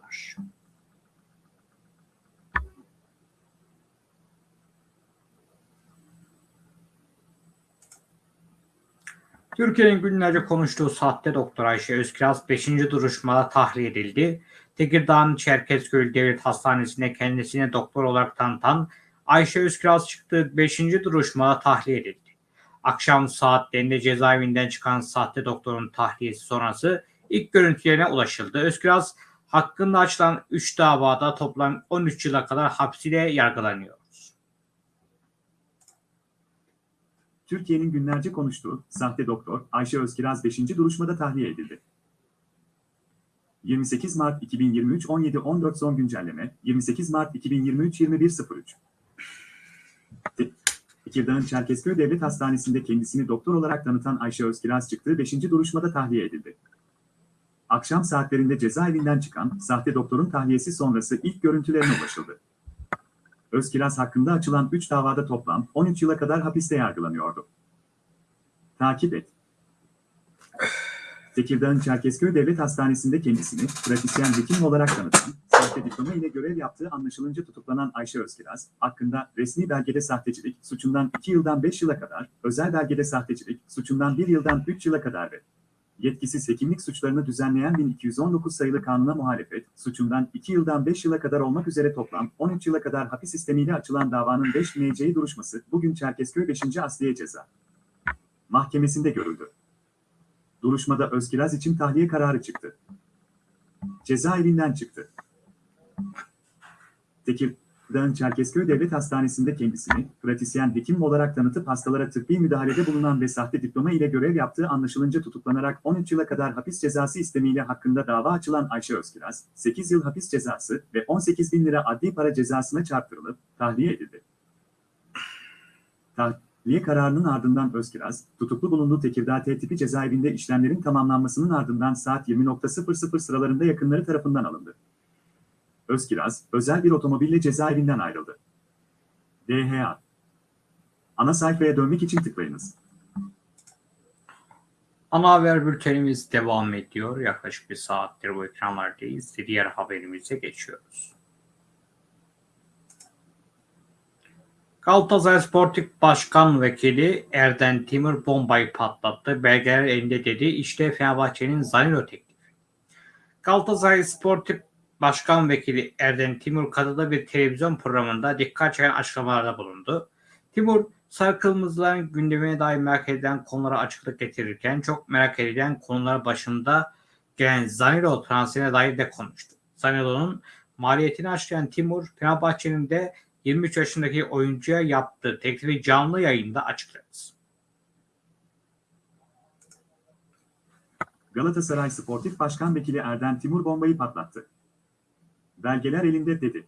Türkiye'nin günlerce konuştuğu sahte doktor Ayşe Özkiraz 5. duruşmada tahliye edildi. Tekirdağ'ın Çerkezköy Devlet Hastanesi'nde kendisine doktor olarak tanıtan Ayşe Özkiraz çıktığı 5. duruşmada tahliye edildi. Akşam saatlerinde cezaevinden çıkan sahte doktorun tahliyesi sonrası ilk görüntülerine ulaşıldı. Özkiraz hakkında açılan 3 davada toplam 13 yıla kadar hapsiyle yargılanıyor. Türkiye'nin günlerce konuştuğu sahte doktor Ayşe Özkiraz 5. duruşmada tahliye edildi. 28 Mart 2023 17.14 son güncelleme 28 Mart 2023 21.03 Tekirdağ'ın Çerkezköy Devlet Hastanesi'nde kendisini doktor olarak tanıtan Ayşe Özkiraz çıktığı 5. duruşmada tahliye edildi. Akşam saatlerinde cezaevinden çıkan sahte doktorun tahliyesi sonrası ilk görüntülerine ulaşıldı. Özkiraz hakkında açılan 3 davada toplam 13 yıla kadar hapiste yargılanıyordu. Takip et. Tekirdağ'ın Çerkezköy Devlet Hastanesi'nde kendisini pratisyen hekim olarak tanıtan, sahte diploma ile görev yaptığı anlaşılınca tutuklanan Ayşe Özkiraz, hakkında resmi belgede sahtecilik suçundan 2 yıldan 5 yıla kadar, özel belgede sahtecilik suçundan 1 yıldan 3 yıla kadar ve yetkisiz hekimlik suçlarını düzenleyen 1219 sayılı kanuna muhalefet, suçundan 2 yıldan 5 yıla kadar olmak üzere toplam 13 yıla kadar hapis sistemiyle açılan davanın 5 MC duruşması bugün Çerkezköy 5. Asliye Ceza Mahkemesi'nde görüldü. Duruşmada Özkiraz için tahliye kararı çıktı. Cezaevinden çıktı. Tekirdağ'ın Çerkezköy Devlet Hastanesi'nde kendisini pratisyen hekim olarak tanıtıp hastalara tıbbi müdahalede bulunan ve sahte diploma ile görev yaptığı anlaşılınca tutuklanarak 13 yıla kadar hapis cezası istemiyle hakkında dava açılan Ayşe Özkiraz, 8 yıl hapis cezası ve 18 bin lira adli para cezasına çarptırılıp tahliye edildi. Tahliye kararının ardından Özkiraz, tutuklu bulunduğu Tekirdağ T tipi cezaevinde işlemlerin tamamlanmasının ardından saat 20.00 sıralarında yakınları tarafından alındı. Özkiraz, özel bir otomobille cezaevinden ayrıldı. DHA Ana sayfaya dönmek için tıklayınız. Ana haber bültenimiz devam ediyor. Yaklaşık bir saattir bu ekranlardayız. Diğer haberimize geçiyoruz. Galatasaray Sportif Başkan Vekili Erden Timur bombayı patlattı. Belgeler elinde dedi. İşte Fenerbahçe'nin Zanilo teklifi. Galatasaray Sportif Başkan Vekili Erden Timur Kadı'da bir televizyon programında dikkat çeken açıklamalarda bulundu. Timur, Sarı Kırmızıların gündemine dair merak edilen konulara açıklık getirirken çok merak edilen konular başında gelen Zanilo transferine dair de konuştu. Zanilo'nun maliyetini açıklayan Timur, Fenerbahçe'nin de 23 yaşındaki oyuncuya yaptığı teklifi canlı yayında açıkladı. Galatasaray Sportif Başkan Vekili Erden Timur bombayı patlattı. Belgeler elinde dedi.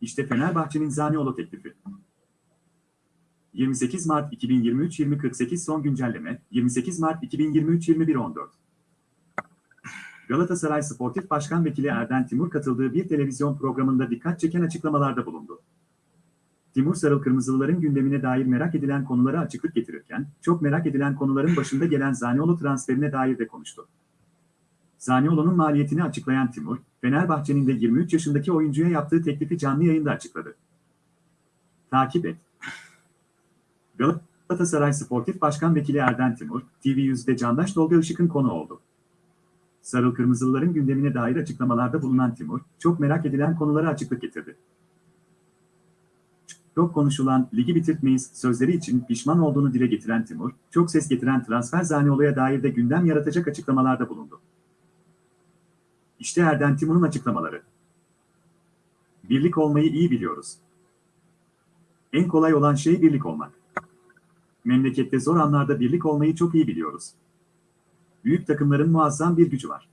İşte Fenerbahçe'nin Zaniolo teklifi. 28 Mart 2023 2048 son güncelleme 28 Mart 2023 2114 Galatasaray Sportif Başkan Vekili Erden Timur katıldığı bir televizyon programında dikkat çeken açıklamalarda bulundu. Timur Sarıl Kırmızılıların gündemine dair merak edilen konulara açıklık getirirken, çok merak edilen konuların başında gelen Zaniolo transferine dair de konuştu. Zaniolo'nun maliyetini açıklayan Timur, Fenerbahçe'nin de 23 yaşındaki oyuncuya yaptığı teklifi canlı yayında açıkladı. Takip et. Galatasaray Sportif Başkan Vekili Erden Timur, TV100'de Candaş Tolga Işık'ın konu oldu. Sarıl Kırmızılıların gündemine dair açıklamalarda bulunan Timur, çok merak edilen konulara açıklık getirdi. Çok konuşulan, ligi bitirtmeyiz sözleri için pişman olduğunu dile getiren Timur, çok ses getiren transfer Zaniolo'ya dair de gündem yaratacak açıklamalarda bulundu. İşte Erden Timur'un açıklamaları. Birlik olmayı iyi biliyoruz. En kolay olan şey birlik olmak. Memlekette zor anlarda birlik olmayı çok iyi biliyoruz. Büyük takımların muazzam bir gücü var.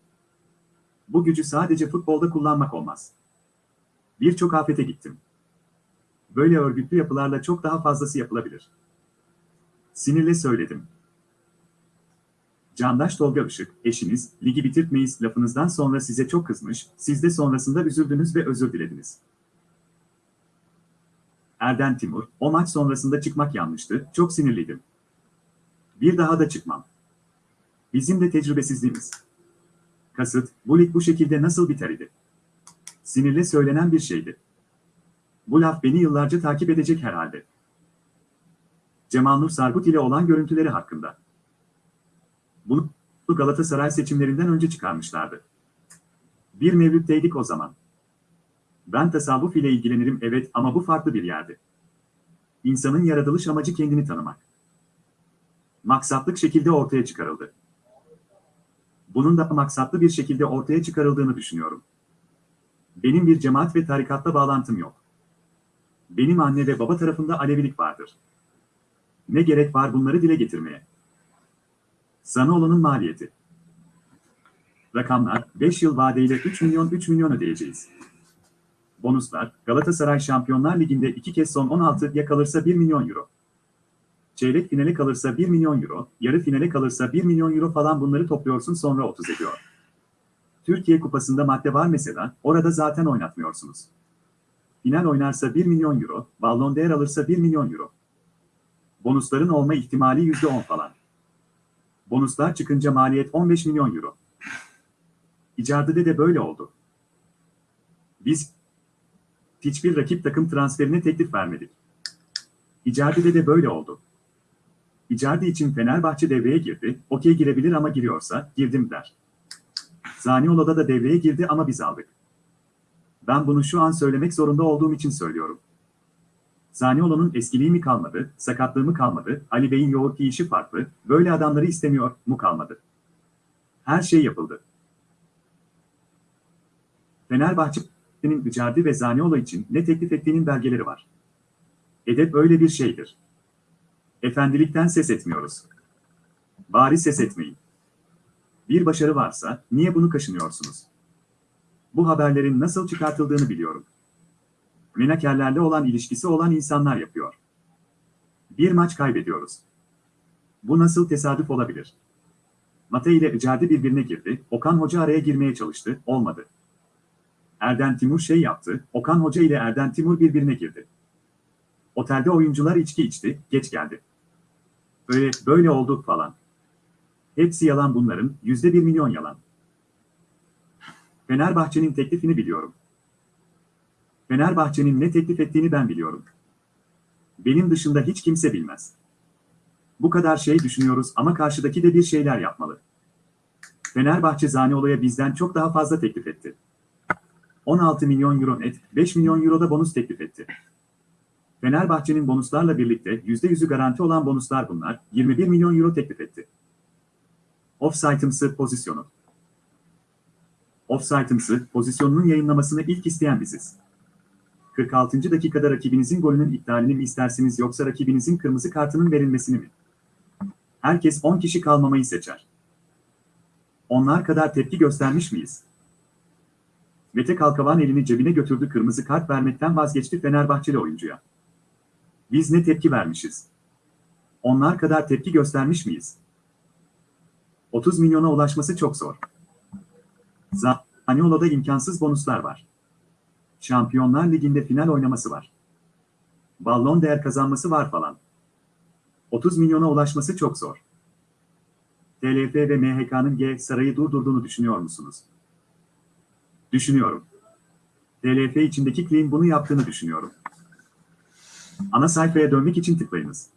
Bu gücü sadece futbolda kullanmak olmaz. Birçok afete gittim. Böyle örgütlü yapılarla çok daha fazlası yapılabilir. Sinirle söyledim. Candaş Tolga Işık, eşiniz, ligi bitirtmeyiz lafınızdan sonra size çok kızmış, siz de sonrasında üzüldünüz ve özür dilediniz. Erden Timur, o maç sonrasında çıkmak yanlıştı, çok sinirliydim. Bir daha da çıkmam. Bizim de tecrübesizliğimiz. Kasıt, bu lig bu şekilde nasıl biter idi? Sinirle söylenen bir şeydi. Bu laf beni yıllarca takip edecek herhalde. Cemal Nur Sargut ile olan görüntüleri hakkında. Bunu Galatasaray seçimlerinden önce çıkarmışlardı. Bir mevlütteydik o zaman. Ben tasavvuf ile ilgilenirim evet ama bu farklı bir yerdi. İnsanın yaratılış amacı kendini tanımak. Maksatlık şekilde ortaya çıkarıldı. Bunun da maksatlı bir şekilde ortaya çıkarıldığını düşünüyorum. Benim bir cemaat ve tarikatla bağlantım yok. Benim anne ve baba tarafında Alevilik vardır. Ne gerek var bunları dile getirmeye? Zanoğlu'nun maliyeti. Rakamlar 5 yıl vadeyle 3 milyon 3 milyon ödeyeceğiz. Bonuslar Galatasaray Şampiyonlar Ligi'nde iki kez son 16 ya kalırsa 1 milyon euro. Çeyrek finale kalırsa 1 milyon euro, yarı finale kalırsa 1 milyon euro falan bunları topluyorsun sonra 30 ediyor. Türkiye Kupası'nda madde var mesela, orada zaten oynatmıyorsunuz. Final oynarsa 1 milyon euro, Ballon d'Or alırsa 1 milyon euro. Bonusların olma ihtimali %10 falan. Bonuslar çıkınca maliyet 15 milyon euro. İcadede de böyle oldu. Biz hiçbir rakip takım transferine teklif vermedik. İcadede de böyle oldu. Icardi için Fenerbahçe devreye girdi, okey girebilir ama giriyorsa girdim der. Zaniolo'da da devreye girdi ama biz aldık. Ben bunu şu an söylemek zorunda olduğum için söylüyorum. Zaniolo'nun eskiliği mi kalmadı, sakatlığı mı kalmadı, Ali Bey'in yoğurt yiyişi farklı, böyle adamları istemiyor mu kalmadı. Her şey yapıldı. Fenerbahçe'nin Icardi ve Zaniolo için ne teklif ettiğinin belgeleri var. Edep öyle bir şeydir. Efendilikten ses etmiyoruz. Bari ses etmeyin. Bir başarı varsa niye bunu kaşınıyorsunuz? Bu haberlerin nasıl çıkartıldığını biliyorum. Menakerlerle olan ilişkisi olan insanlar yapıyor. Bir maç kaybediyoruz. Bu nasıl tesadüf olabilir? Mate ile Icardi birbirine girdi, Okan Hoca araya girmeye çalıştı, olmadı. Erden Timur şey yaptı, Okan Hoca ile Erden Timur birbirine girdi. Otelde oyuncular içki içti, geç geldi. Böyle, böyle oldu falan. Hepsi yalan bunların, yüzde bir milyon yalan. Fenerbahçe'nin teklifini biliyorum. Fenerbahçe'nin ne teklif ettiğini ben biliyorum. Benim dışında hiç kimse bilmez. Bu kadar şey düşünüyoruz ama karşıdaki de bir şeyler yapmalı. Fenerbahçe Zaniolo'ya bizden çok daha fazla teklif etti. 16 milyon euro net, 5 milyon euro da bonus teklif etti. Fenerbahçe'nin bonuslarla birlikte %100'ü garanti olan bonuslar bunlar, 21 milyon euro teklif etti. Offside'ımsı pozisyonu. Offside'ımsı pozisyonunun yayınlamasını ilk isteyen biziz. 46. dakikada rakibinizin golünün iptalini mi istersiniz yoksa rakibinizin kırmızı kartının verilmesini mi? Herkes 10 kişi kalmamayı seçer. Onlar kadar tepki göstermiş miyiz? Mete Kalkavan elini cebine götürdü kırmızı kart vermekten vazgeçti Fenerbahçeli oyuncuya. Biz ne tepki vermişiz? Onlar kadar tepki göstermiş miyiz? 30 milyona ulaşması çok zor. Zaniolo'da imkansız bonuslar var. Şampiyonlar Ligi'nde final oynaması var. Ballon değer kazanması var falan. 30 milyona ulaşması çok zor. TLF ve MHK'nın G sarayı durdurduğunu düşünüyor musunuz? Düşünüyorum. TLF içindeki claim bunu yaptığını düşünüyorum. Ana sayfaya dönmek için tıklayınız.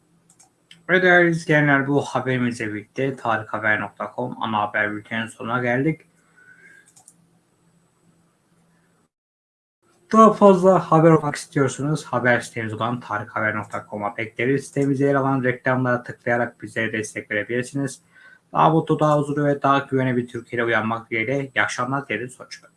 Ve değerli izleyenler bu haberimizle birlikte tarikhaber.com ana haber bültenin sonuna geldik. Daha fazla haber okumak istiyorsanız haber sitemiz olan tarikhaber.com'a bekleriz. Sitemizde yer alan reklamlara tıklayarak bizlere destek verebilirsiniz. Daha mutlu, daha huzurlu ve daha güvenli bir Türkiye'de uyanmak dileğiyle. İyi akşamlar dileriz. Hoşçakalın.